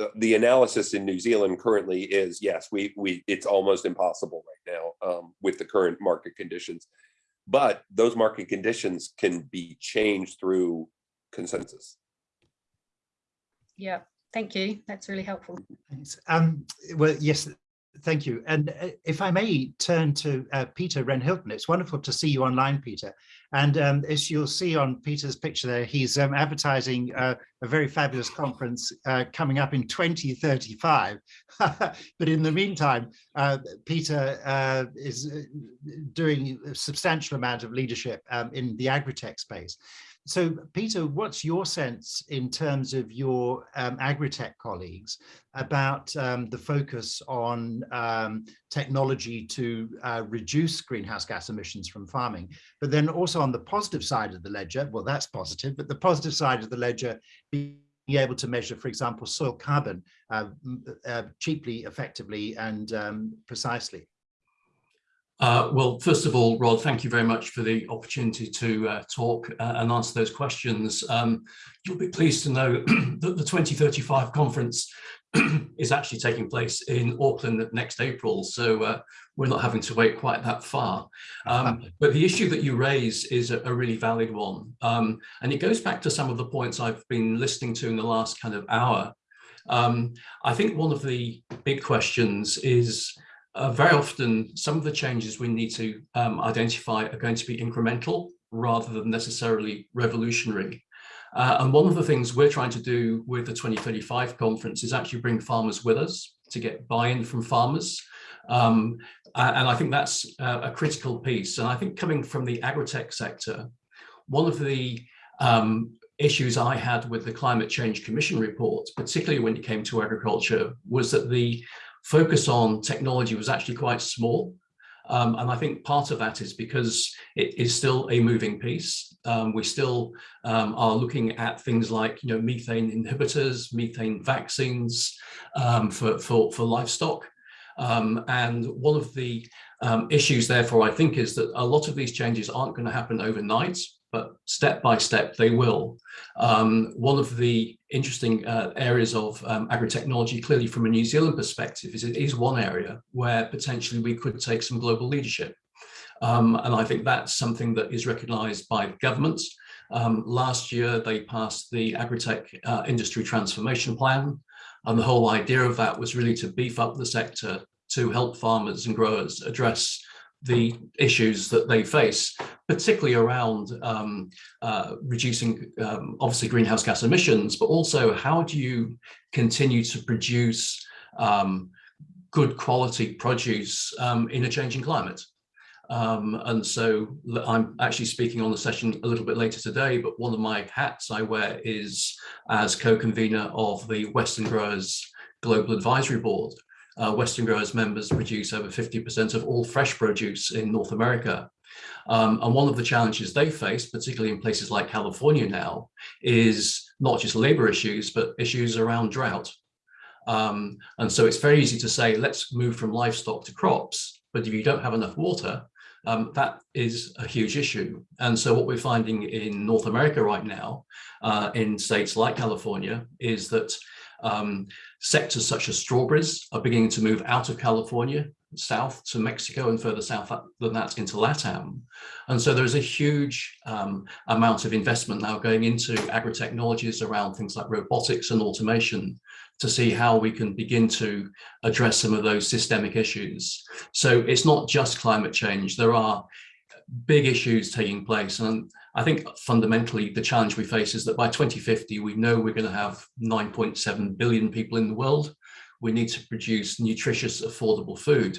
uh, the analysis in New Zealand currently is yes, we we it's almost impossible right now um, with the current market conditions, but those market conditions can be changed through consensus. Yeah, thank you. That's really helpful. Thanks. Um, well, yes, thank you. And uh, if I may turn to uh, Peter Wren-Hilton, it's wonderful to see you online, Peter. And um, as you'll see on Peter's picture there, he's um, advertising uh, a very fabulous conference uh, coming up in 2035. but in the meantime, uh, Peter uh, is doing a substantial amount of leadership um, in the agri-tech space. So, Peter, what's your sense in terms of your um, agri-tech colleagues about um, the focus on um, technology to uh, reduce greenhouse gas emissions from farming, but then also on the positive side of the ledger, well, that's positive, but the positive side of the ledger being able to measure, for example, soil carbon uh, uh, cheaply, effectively, and um, precisely? Uh, well, first of all, Rod, thank you very much for the opportunity to uh, talk uh, and answer those questions. Um, you'll be pleased to know that the 2035 conference is actually taking place in Auckland next April, so uh, we're not having to wait quite that far. Um, but the issue that you raise is a, a really valid one, um, and it goes back to some of the points I've been listening to in the last kind of hour. Um, I think one of the big questions is uh, very often some of the changes we need to um, identify are going to be incremental rather than necessarily revolutionary. Uh, and one of the things we're trying to do with the 2035 conference is actually bring farmers with us to get buy-in from farmers. Um, and I think that's a critical piece. And I think coming from the agri-tech sector, one of the um, issues I had with the Climate Change Commission report, particularly when it came to agriculture, was that the focus on technology was actually quite small. Um, and I think part of that is because it is still a moving piece. Um, we still um, are looking at things like, you know, methane inhibitors, methane vaccines um, for, for, for livestock. Um, and one of the um, issues, therefore, I think, is that a lot of these changes aren't going to happen overnight but step by step they will. Um, one of the interesting uh, areas of um, agri-technology, clearly from a New Zealand perspective, is it is one area where potentially we could take some global leadership. Um, and I think that's something that is recognized by governments. Um, last year, they passed the agri-tech uh, industry transformation plan. And the whole idea of that was really to beef up the sector to help farmers and growers address the issues that they face, particularly around um, uh, reducing, um, obviously, greenhouse gas emissions, but also how do you continue to produce um, good quality produce um, in a changing climate? Um, and so I'm actually speaking on the session a little bit later today, but one of my hats I wear is as co-convener of the Western Growers Global Advisory Board, uh, Western growers members produce over 50% of all fresh produce in North America. Um, and one of the challenges they face, particularly in places like California now, is not just labor issues, but issues around drought. Um, and so it's very easy to say, let's move from livestock to crops. But if you don't have enough water, um, that is a huge issue. And so what we're finding in North America right now, uh, in states like California, is that Um, sectors such as strawberries are beginning to move out of California, south to Mexico and further south than that into LATAM. And so there's a huge um, amount of investment now going into agri-technologies around things like robotics and automation to see how we can begin to address some of those systemic issues. So it's not just climate change, there are big issues taking place. And I think fundamentally the challenge we face is that by 2050, we know we're going to have 9.7 billion people in the world. We need to produce nutritious, affordable food.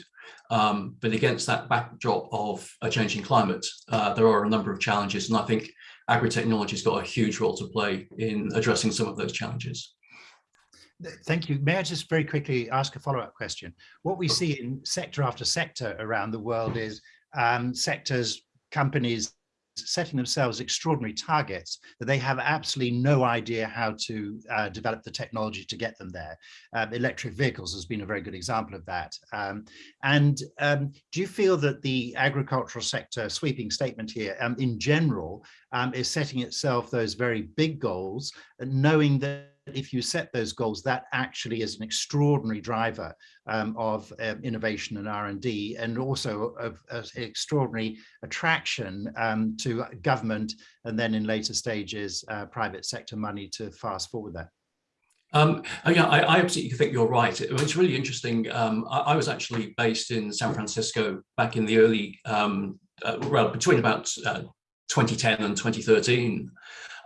Um, but against that backdrop of a changing climate, uh, there are a number of challenges. And I think agri-technology has got a huge role to play in addressing some of those challenges. Thank you. May I just very quickly ask a follow-up question? What we see in sector after sector around the world is um, sectors, companies setting themselves extraordinary targets that they have absolutely no idea how to uh, develop the technology to get them there. Um, electric vehicles has been a very good example of that. Um, and um, do you feel that the agricultural sector sweeping statement here um, in general um, is setting itself those very big goals, knowing that if you set those goals, that actually is an extraordinary driver um, of um, innovation and R&D and also of, of extraordinary attraction um, to government and then in later stages, uh, private sector money to fast forward that. Um, oh, yeah, I, I, absolutely think you're right. It, it's really interesting. Um, I, I, was actually based in San Francisco back in the early, um, uh, well, between about uh, 2010 and 2013.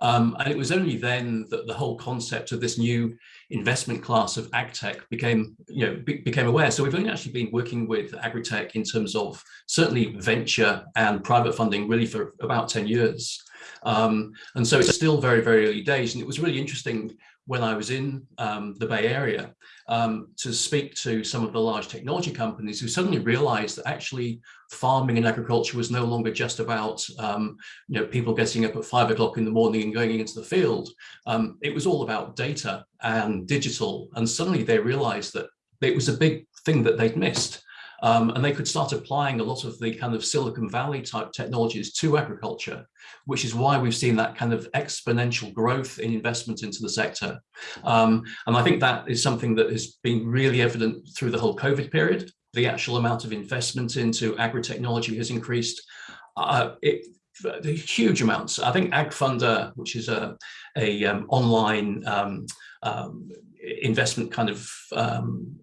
Um, and it was only then that the whole concept of this new investment class of agtech became, you know, be, became aware. So we've only actually been working with agritech in terms of certainly venture and private funding really for about 10 years. Um, and so it's still very, very early days. And it was really interesting when I was in um, the Bay Area um, to speak to some of the large technology companies who suddenly realized that actually farming and agriculture was no longer just about um, you know people getting up at five o'clock in the morning and going into the field. Um, it was all about data and digital. And suddenly they realized that it was a big thing that they'd missed. Um, and they could start applying a lot of the kind of Silicon Valley type technologies to agriculture, which is why we've seen that kind of exponential growth in investment into the sector. Um, and I think that is something that has been really evident through the whole COVID period. The actual amount of investment into agri-technology has increased. Uh, it, huge amounts. I think AgFunder, which is a, a um, online um, um, investment kind of um,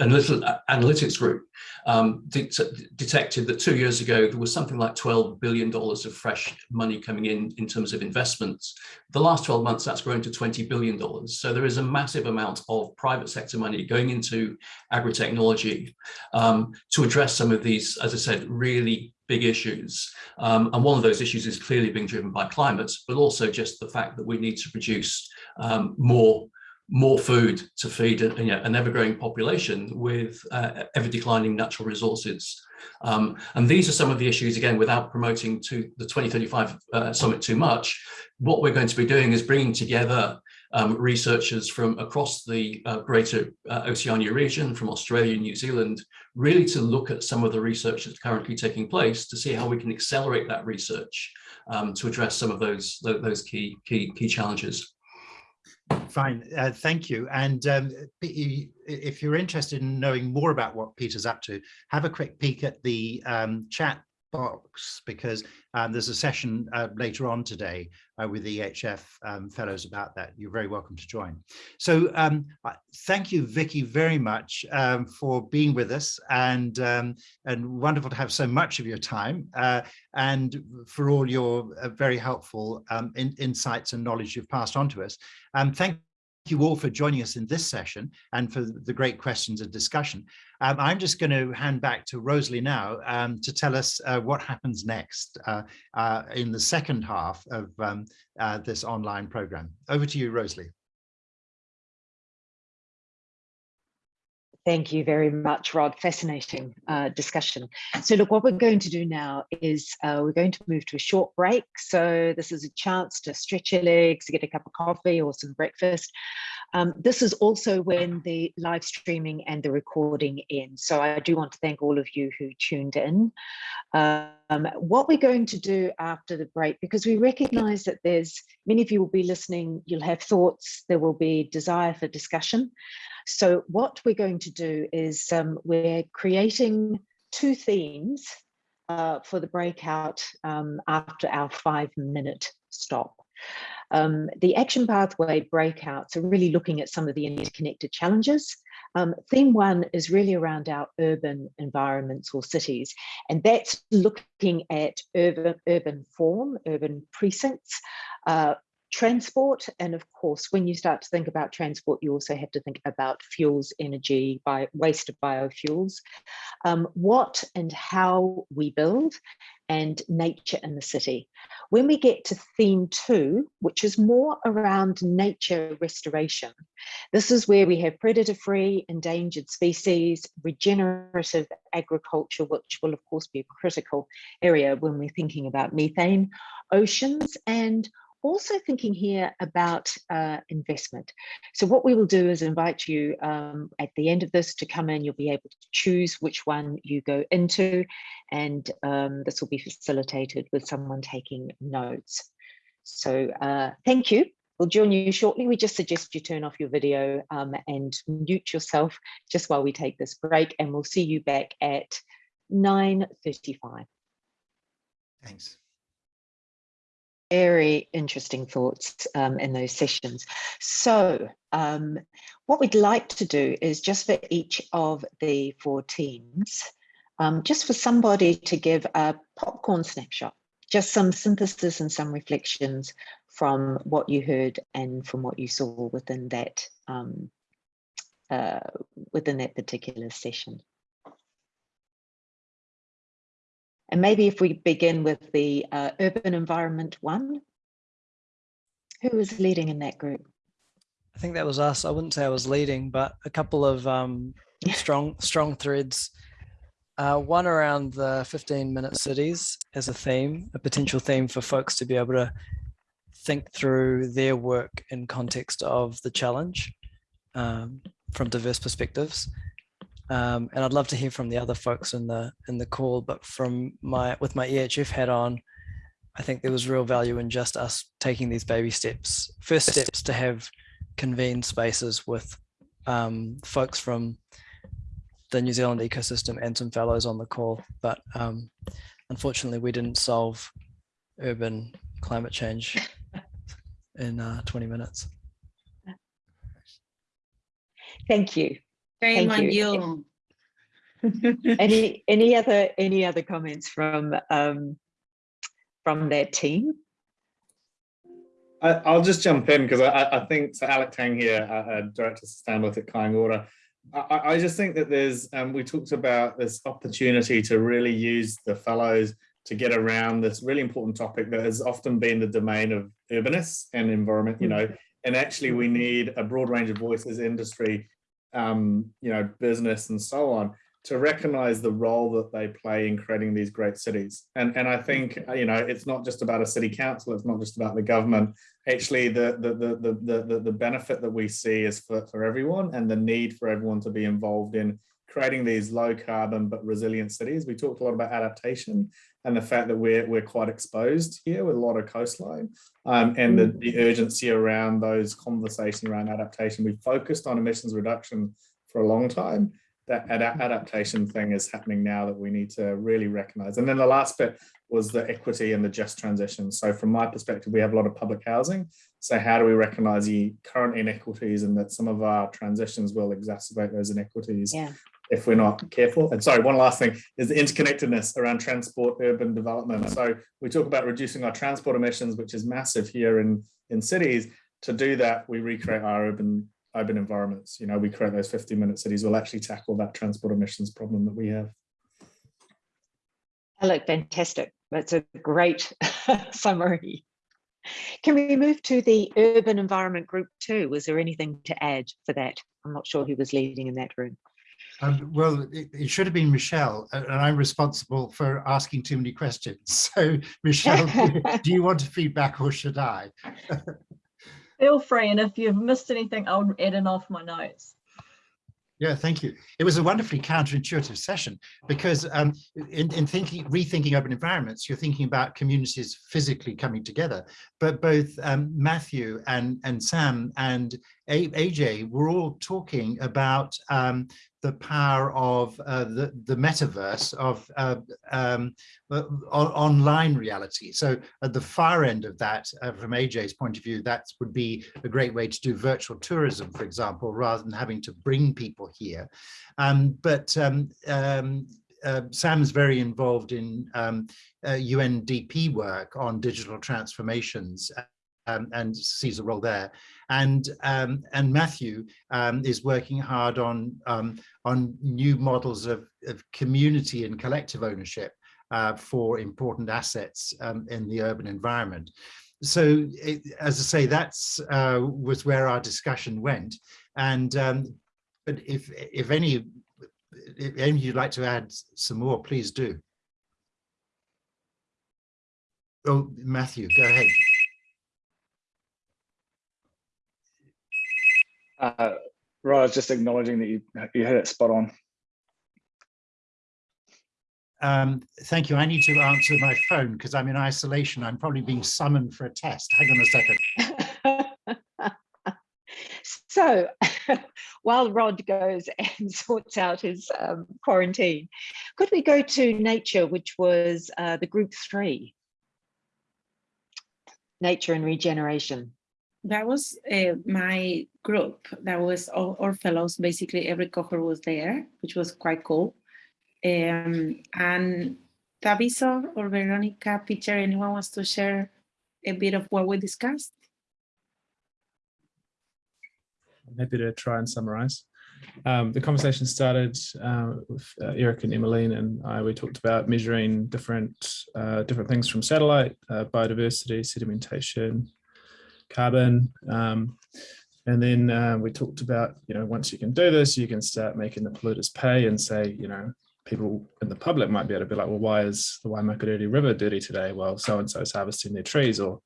analytics group um, de detected that two years ago there was something like 12 billion dollars of fresh money coming in in terms of investments. The last 12 months that's grown to 20 billion dollars. So there is a massive amount of private sector money going into agri-technology um, to address some of these as i said really big issues. Um, and one of those issues is clearly being driven by climate, but also just the fact that we need to produce um, more more food to feed a, you know, an ever-growing population with uh, ever-declining natural resources. Um, and these are some of the issues, again, without promoting to the 2035 uh, summit too much, what we're going to be doing is bringing together um, researchers from across the uh, greater uh, Oceania region, from Australia and New Zealand, really to look at some of the research that's currently taking place to see how we can accelerate that research um, to address some of those, those key, key, key challenges. Fine, uh, thank you. And um, if you're interested in knowing more about what Peter's up to, have a quick peek at the um, chat box because um, there's a session uh, later on today uh, with the EHF um, fellows about that. You're very welcome to join. So um, thank you, Vicky, very much um, for being with us and, um, and wonderful to have so much of your time uh, and for all your uh, very helpful um, in, insights and knowledge you've passed on to us. thank you all for joining us in this session and for the great questions and discussion. Um, I'm just going to hand back to Rosalie now um, to tell us uh, what happens next uh, uh, in the second half of um, uh, this online program. Over to you, Rosalie. Thank you very much, Rod. Fascinating uh, discussion. So look, what we're going to do now is uh, we're going to move to a short break. So this is a chance to stretch your legs, get a cup of coffee or some breakfast. Um, this is also when the live streaming and the recording ends. So I do want to thank all of you who tuned in. Um, what we're going to do after the break, because we recognize that there's many of you will be listening, you'll have thoughts, there will be desire for discussion. So what we're going to do is um, we're creating two themes uh, for the breakout um, after our five minute stop. Um, the action pathway breakouts are really looking at some of the interconnected challenges. Um, theme one is really around our urban environments or cities, and that's looking at urban, urban form, urban precincts, uh, transport and of course when you start to think about transport you also have to think about fuels energy by waste of biofuels. Um, what and how we build and nature in the city. When we get to theme two which is more around nature restoration this is where we have predator free endangered species regenerative agriculture which will of course be a critical area when we're thinking about methane oceans and also thinking here about uh, investment. So what we will do is invite you um, at the end of this to come in, you'll be able to choose which one you go into and um, this will be facilitated with someone taking notes. So uh, thank you. We'll join you shortly. We just suggest you turn off your video um, and mute yourself just while we take this break and we'll see you back at 9.35. Thanks very interesting thoughts um, in those sessions. So um, what we'd like to do is just for each of the four teams, um, just for somebody to give a popcorn snapshot, just some synthesis and some reflections from what you heard and from what you saw within that um, uh, within that particular session. And maybe if we begin with the uh, urban environment one, who was leading in that group? I think that was us. I wouldn't say I was leading, but a couple of um, strong strong threads. Uh, one around the 15 minute cities as a theme, a potential theme for folks to be able to think through their work in context of the challenge um, from diverse perspectives. Um, and I'd love to hear from the other folks in the in the call. But from my with my EHF hat on, I think there was real value in just us taking these baby steps, first steps to have convened spaces with um, folks from the New Zealand ecosystem and some fellows on the call. But um, unfortunately, we didn't solve urban climate change in uh, 20 minutes. Thank you. Shame Thank on you. you. any any other any other comments from um, from their team? I, will just jump in because I, I, think so. Alec Tang here, uh, uh, Director of Sustainability at Kāinga Ora. I, I, just think that there's um, we talked about this opportunity to really use the fellows to get around this really important topic that has often been the domain of urbanists and environment. You know, and actually we need a broad range of voices, industry, um, you know, business and so on, to recognize the role that they play in creating these great cities. And, and I think, you know, it's not just about a city council, it's not just about the government. Actually, the, the, the, the, the, the benefit that we see is for, for everyone and the need for everyone to be involved in creating these low carbon but resilient cities. We talked a lot about adaptation and the fact that we're, we're quite exposed here with a lot of coastline um, and the, the urgency around those conversations around adaptation. We focused on emissions reduction for a long time. That ad adaptation thing is happening now that we need to really recognize. And then the last bit was the equity and the just transition. So from my perspective, we have a lot of public housing. So how do we recognize the current inequities and that some of our transitions will exacerbate those inequities yeah if we're not careful. And sorry, one last thing is the interconnectedness around transport, urban development. So we talk about reducing our transport emissions, which is massive here in, in cities. To do that, we recreate our urban urban environments. You know, we create those 50 minute cities. We'll actually tackle that transport emissions problem that we have. Alec, fantastic. That's a great summary. Can we move to the urban environment group too? Was there anything to add for that? I'm not sure who was leading in that room. Um, well, it, it, should have been Michelle, and I'm responsible for asking too many questions. So, Michelle, do, you want to feedback or should I? Feel free, and if you've missed anything, I'll add in off my notes. Yeah, thank you. It was a wonderfully counterintuitive session because um, in, in thinking, rethinking urban environments, you're thinking about communities physically coming together. But both um, Matthew and, and Sam and AJ were all talking about um, the power of uh, the, the metaverse of uh, um, online reality. So at the far end of that, uh, from AJ's point of view, that would be a great way to do virtual tourism, for example, rather than having to bring people here. Um, but um, um, uh, Sam's very involved in um, uh, UNDP work on digital transformations um, and sees a role there. And um, and Matthew um, is working hard on um, on new models of, of community and collective ownership uh, for important assets um, in the urban environment. So, it, as I say, that's uh, was where our discussion went. And um, but if if any if any you'd like to add some more, please do. Oh, Matthew, go ahead. Uh, right, I was just acknowledging that you you had it spot on. Um, thank you. I need to answer my phone because I'm in isolation. I'm probably being summoned for a test. Hang on a second. so while Rod goes and sorts out his um, quarantine, could we go to nature, which was uh, the group three? Nature and regeneration that was uh, my group. That was all our fellows. Basically, every cohort was there, which was quite cool. Um, and Taviso or Veronica, Peter, anyone wants to share a bit of what we discussed? I'm happy to try and summarize. Um, the conversation started uh, with uh, Eric and Emmeline and I, we talked about measuring different uh, different things from satellite, uh, biodiversity, sedimentation, carbon. Um, and then uh, we talked about, you know, once you can do this, you can start making the polluters pay and say, you know, people in the public might be able to be like, well, why is the Waimakariri River dirty today? Well, so-and-so is harvesting their trees or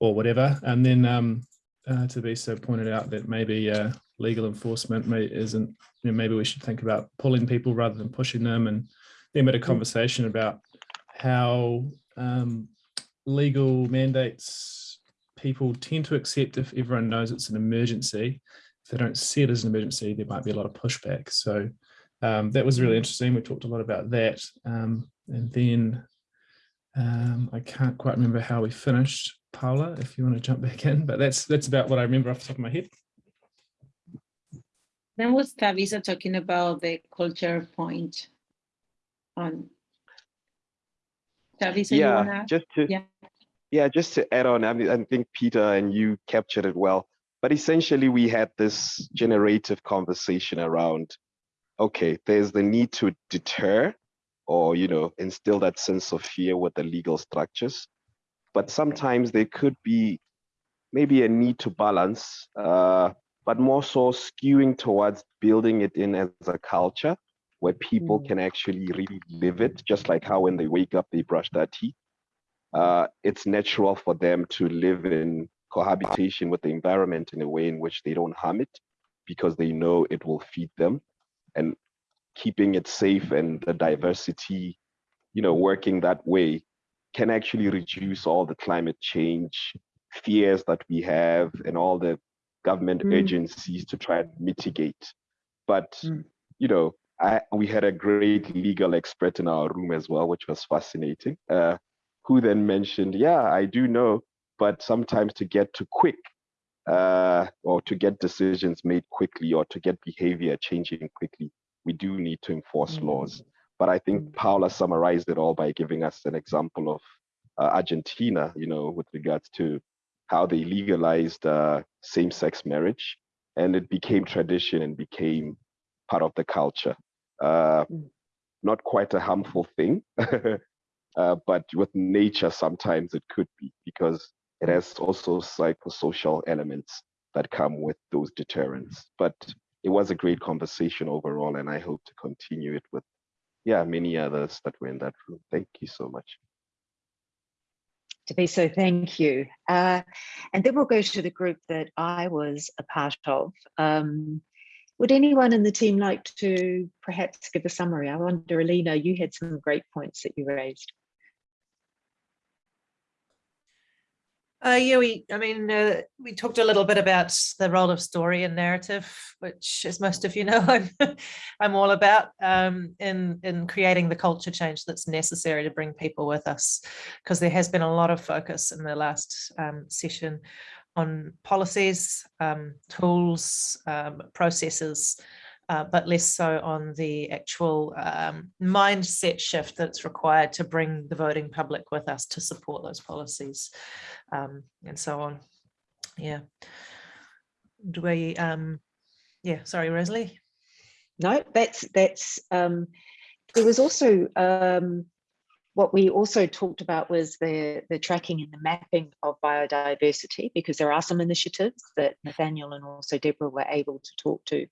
or whatever. And then um, uh, so pointed out that maybe uh, legal enforcement may, isn't, you know, maybe we should think about pulling people rather than pushing them. And then we had a conversation about how um, legal mandates people tend to accept if everyone knows it's an emergency. If they don't see it as an emergency, there might be a lot of pushback. So um, that was really interesting. We talked a lot about that. Um, and then um, I can't quite remember how we finished. Paula, if you want to jump back in, but that's that's about what I remember off the top of my head. Then was Tavisa talking about the culture point on Tavisa, yeah, just to yeah. Yeah, just to add on, I mean, I think Peter and you captured it well. But essentially, we had this generative conversation around, okay, there's the need to deter or, you know, instill that sense of fear with the legal structures. But sometimes there could be maybe a need to balance, uh, but more so skewing towards building it in as a culture where people mm. can actually really live it, just like how when they wake up, they brush their teeth uh, it's natural for them to live in cohabitation with the environment in a way in which they don't harm it because they know it will feed them and keeping it safe and the diversity you know working that way can actually reduce all the climate change fears that we have and all the government mm. agencies to try and mitigate but mm. you know I, we had a great legal expert in our room as well which was fascinating uh, who then mentioned, yeah, I do know, but sometimes to get to quick uh, or to get decisions made quickly or to get behavior changing quickly, we do need to enforce mm. laws. But I think mm. Paula summarized it all by giving us an example of uh, Argentina, you know, with regards to how they legalized uh, same-sex marriage, and it became tradition and became part of the culture. Uh, mm. not quite a harmful thing, Uh, but with nature, sometimes it could be because it has also psychosocial elements that come with those deterrents. But it was a great conversation overall, and I hope to continue it with, yeah, many others that were in that room. Thank you so much. To be so thank you. Uh, and then we'll go to the group that I was a part of. Um, would anyone in the team like to perhaps give a summary? I wonder, Alina, you had some great points that you raised. Uh, yeah, we, I mean, uh, we talked a little bit about the role of story and narrative, which as most of you know, I'm, I'm all about um, in, in creating the culture change that's necessary to bring people with us, because there has been a lot of focus in the last um, session on policies, um, tools, um, processes, uh, but less so on the actual um, mindset shift that's required to bring the voting public with us to support those policies um, and so on. Yeah. Do we, um, yeah, sorry, Rosalie. No, that's, that's, um, there was also um, what we also talked about was the, the tracking and the mapping of biodiversity, because there are some initiatives that Nathaniel and also Deborah were able to talk to.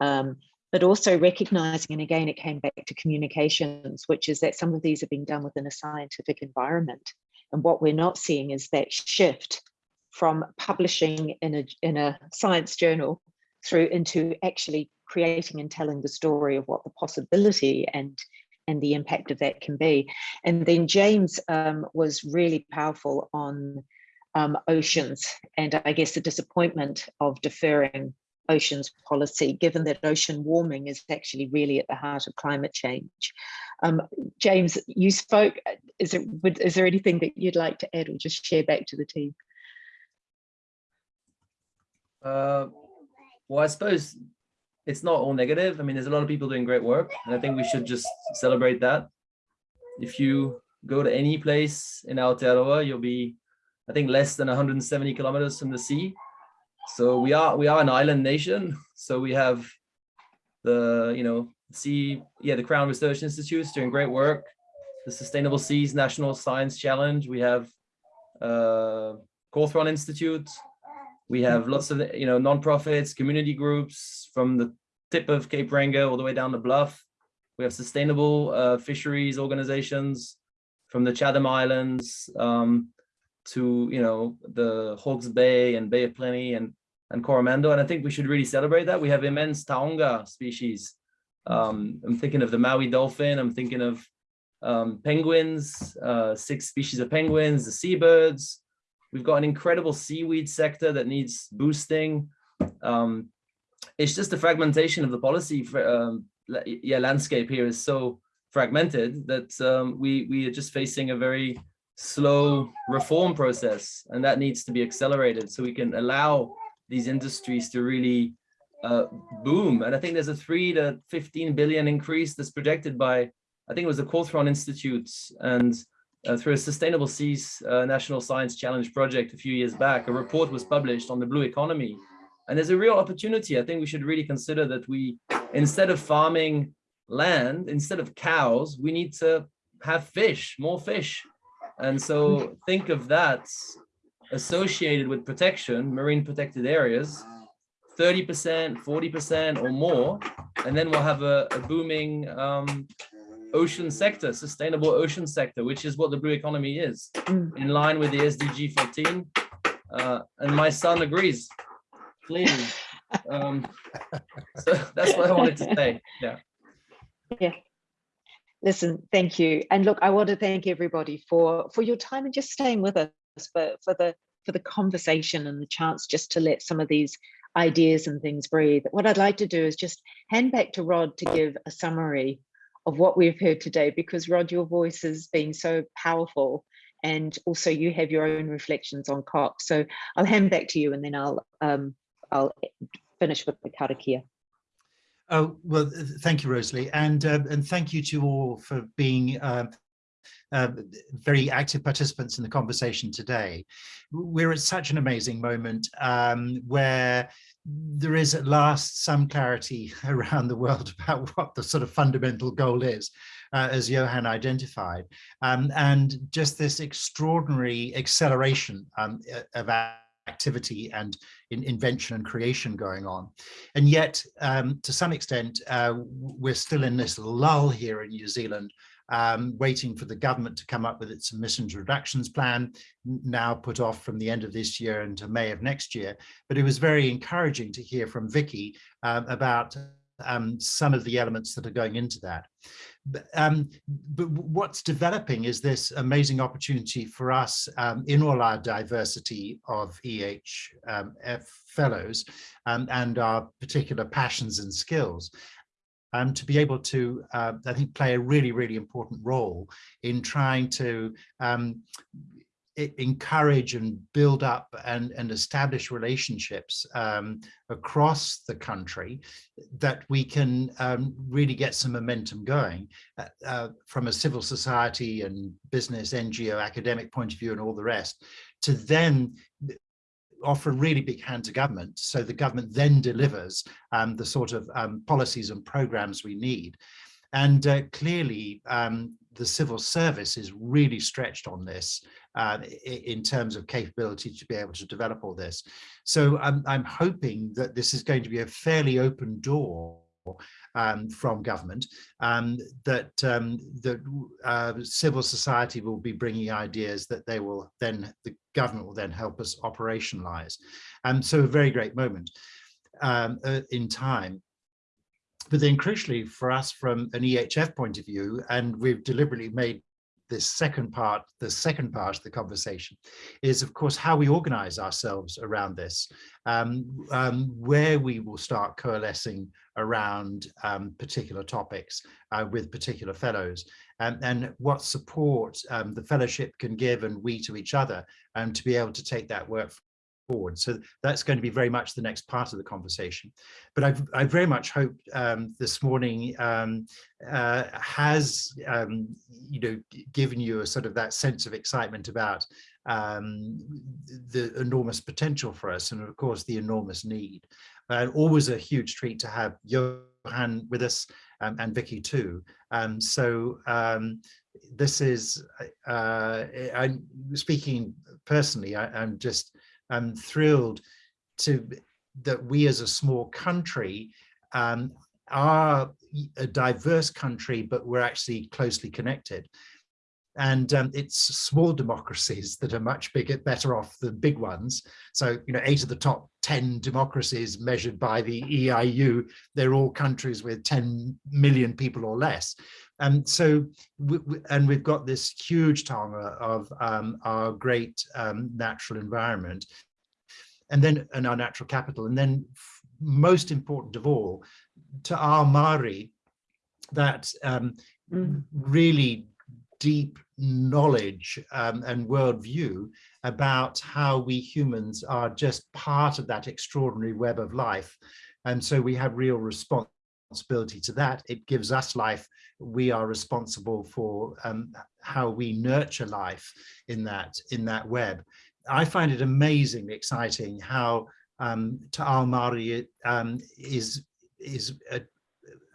Um, but also recognizing, and again, it came back to communications, which is that some of these are being done within a scientific environment. And what we're not seeing is that shift from publishing in a, in a science journal through into actually creating and telling the story of what the possibility and and the impact of that can be. And then James um, was really powerful on um, oceans and I guess the disappointment of deferring oceans policy, given that ocean warming is actually really at the heart of climate change. Um, James, you spoke, is, there anything that you'd like to add or just share back to the team? Uh, well, I suppose it's not all negative. I mean, there's a lot of people doing great work, and I think we should just celebrate that. If you go to any place in Aotearoa, you'll be, I think, less than 170 kilometers from the sea. So we are we are an island nation. So we have the you know sea yeah the Crown Research Institutes doing great work. The Sustainable Seas National Science Challenge. We have uh, Cawthron Institute. We have lots of, you know, nonprofits, community groups from the tip of Cape Reinga all the way down the bluff. We have sustainable uh, fisheries organizations from the Chatham Islands um, to, you know, the Hawke's Bay and Bay of Plenty and, and Coromandel. And I think we should really celebrate that. We have immense taonga species. Um, I'm thinking of the Maui dolphin. I'm thinking of um, penguins, uh, six species of penguins, the seabirds, We've got an incredible seaweed sector that needs boosting. Um, it's just the fragmentation of the policy for, um, yeah, landscape here is so fragmented that um, we, we are just facing a very slow reform process and that needs to be accelerated so we can allow these industries to really uh, boom. And I think there's a three to 15 billion increase that's projected by, I think it was the Cawthron Institute and uh, through a Sustainable Seas uh, National Science Challenge project a few years back, a report was published on the blue economy. And there's a real opportunity. I think we should really consider that we, instead of farming land, instead of cows, we need to have fish, more fish. And so think of that associated with protection, marine protected areas, 30%, 40% or more, and then we'll have a, a booming um, ocean sector, sustainable ocean sector, which is what the blue economy is, mm. in line with the SDG 14. Uh, and my son agrees, clearly. Um, so that's what I wanted to say. Yeah. Yeah. Listen, thank you. And look, I want to thank everybody for for your time and just staying with us, for, for the for the conversation and the chance just to let some of these ideas and things breathe. What I'd like to do is just hand back to Rod to give a summary of what we've heard today because Rod, your voice has been so powerful and also you have your own reflections on COP. So I'll hand back to you and then I'll um, I'll finish with the karakia. Oh, well, thank you, Rosalie. And, uh, and thank you to all for being uh, uh, very active participants in the conversation today. We're at such an amazing moment um, where there is at last some clarity around the world about what the sort of fundamental goal is, uh, as Johan identified, um, and just this extraordinary acceleration um, of activity and in invention and creation going on. And yet, um, to some extent, uh, we're still in this lull here in New Zealand, um, waiting for the government to come up with its emissions reductions plan, now put off from the end of this year into May of next year. But it was very encouraging to hear from Vicky um, about um, some of the elements that are going into that. Um, but what's developing is this amazing opportunity for us um, in all our diversity of EHF um, fellows um, and our particular passions and skills um, to be able to, uh, I think, play a really, really important role in trying to um, encourage and build up and, and establish relationships um, across the country that we can um, really get some momentum going uh, uh, from a civil society and business, NGO, academic point of view and all the rest, to then offer a really big hand to government so the government then delivers um, the sort of um, policies and programs we need. And uh, clearly, um, the civil service is really stretched on this uh, in terms of capability to be able to develop all this. So I'm, I'm hoping that this is going to be a fairly open door um, from government, um, that um, that uh, civil society will be bringing ideas that they will then, the government will then help us operationalize. And so a very great moment um, uh, in time. But then crucially for us from an EHF point of view, and we've deliberately made this second part, the second part of the conversation is of course how we organize ourselves around this, um, um, where we will start coalescing around um, particular topics uh, with particular fellows and, and what support um, the fellowship can give and we to each other and to be able to take that work forward. So that's going to be very much the next part of the conversation. But I've, I very much hope um, this morning um, uh, has, um, you know, given you a sort of that sense of excitement about um, the enormous potential for us and of course the enormous need. Uh, always a huge treat to have Johan with us um, and Vicky too. Um, so this is, uh, I'm speaking personally, I, am just I'm thrilled to that we as a small country um, are a diverse country, but we're actually closely connected. And um, it's small democracies that are much bigger, better off than big ones. So, you know, eight of the top 10 democracies measured by the EIU, they're all countries with 10 million people or less. And so, we, and we've got this huge taonga of um, our great um, natural environment, and then and our natural capital, and then most important of all, to our Māori, that um, mm. really deep knowledge um, and worldview about how we humans are just part of that extraordinary web of life. And so we have real responsibility to that. It gives us life we are responsible for um, how we nurture life in that in that web. I find it amazingly exciting how um, Te Ao Māori um, is is uh,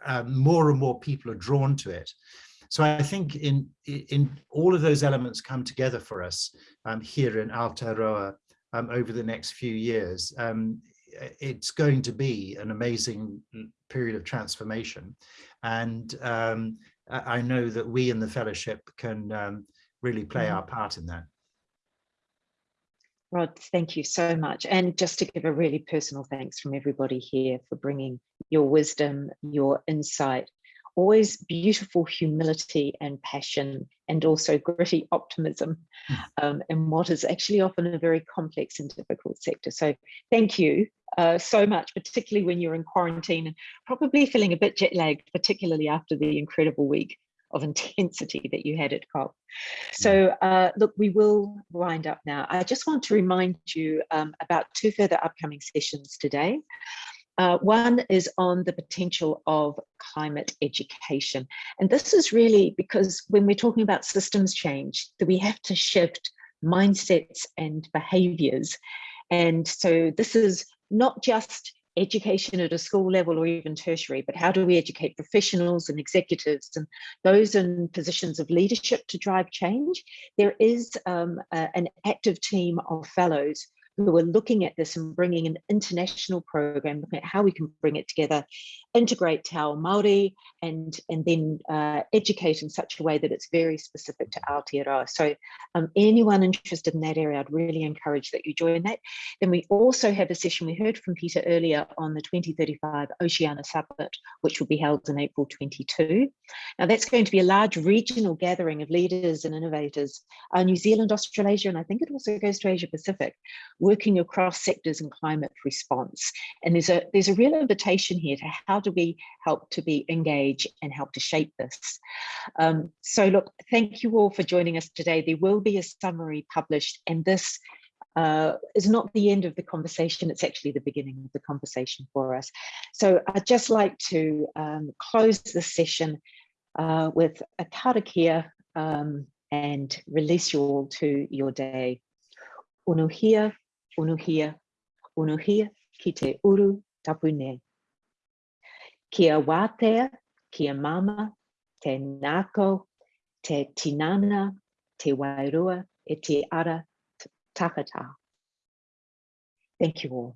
uh, more and more people are drawn to it. So I think in in all of those elements come together for us um, here in Aotearoa um, over the next few years. Um, it's going to be an amazing period of transformation. And um, I know that we in the fellowship can um, really play mm. our part in that. Rod, thank you so much. And just to give a really personal thanks from everybody here for bringing your wisdom, your insight, always beautiful humility and passion, and also gritty optimism hmm. um, in what is actually often a very complex and difficult sector. So thank you uh, so much, particularly when you're in quarantine and probably feeling a bit jet lagged, particularly after the incredible week of intensity that you had at COP. So hmm. uh, look, we will wind up now. I just want to remind you um, about two further upcoming sessions today. Uh, one is on the potential of climate education. And this is really because when we're talking about systems change, that we have to shift mindsets and behaviors. And so this is not just education at a school level or even tertiary, but how do we educate professionals and executives and those in positions of leadership to drive change? There is um, a, an active team of fellows who are looking at this and bringing an international program, looking at how we can bring it together, integrate Te Ao Māori and, and then uh, educate in such a way that it's very specific to Aotearoa. So um, anyone interested in that area, I'd really encourage that you join that. Then we also have a session we heard from Peter earlier on the 2035 Oceania Summit, which will be held in April 22. Now that's going to be a large regional gathering of leaders and innovators, uh, New Zealand, Australasia, and I think it also goes to Asia Pacific, working across sectors and climate response. And there's a, there's a real invitation here to how do we help to be engaged and help to shape this. Um, so look, thank you all for joining us today. There will be a summary published and this uh, is not the end of the conversation, it's actually the beginning of the conversation for us. So I'd just like to um, close this session uh, with a karakia um, and release you all to your day. Unuhia, unuhia, unuhia ki te uru tapu nui. Kia wātea, kia mama, te ngākau, te tinana, te wairua, e te ara takata. Thank you all.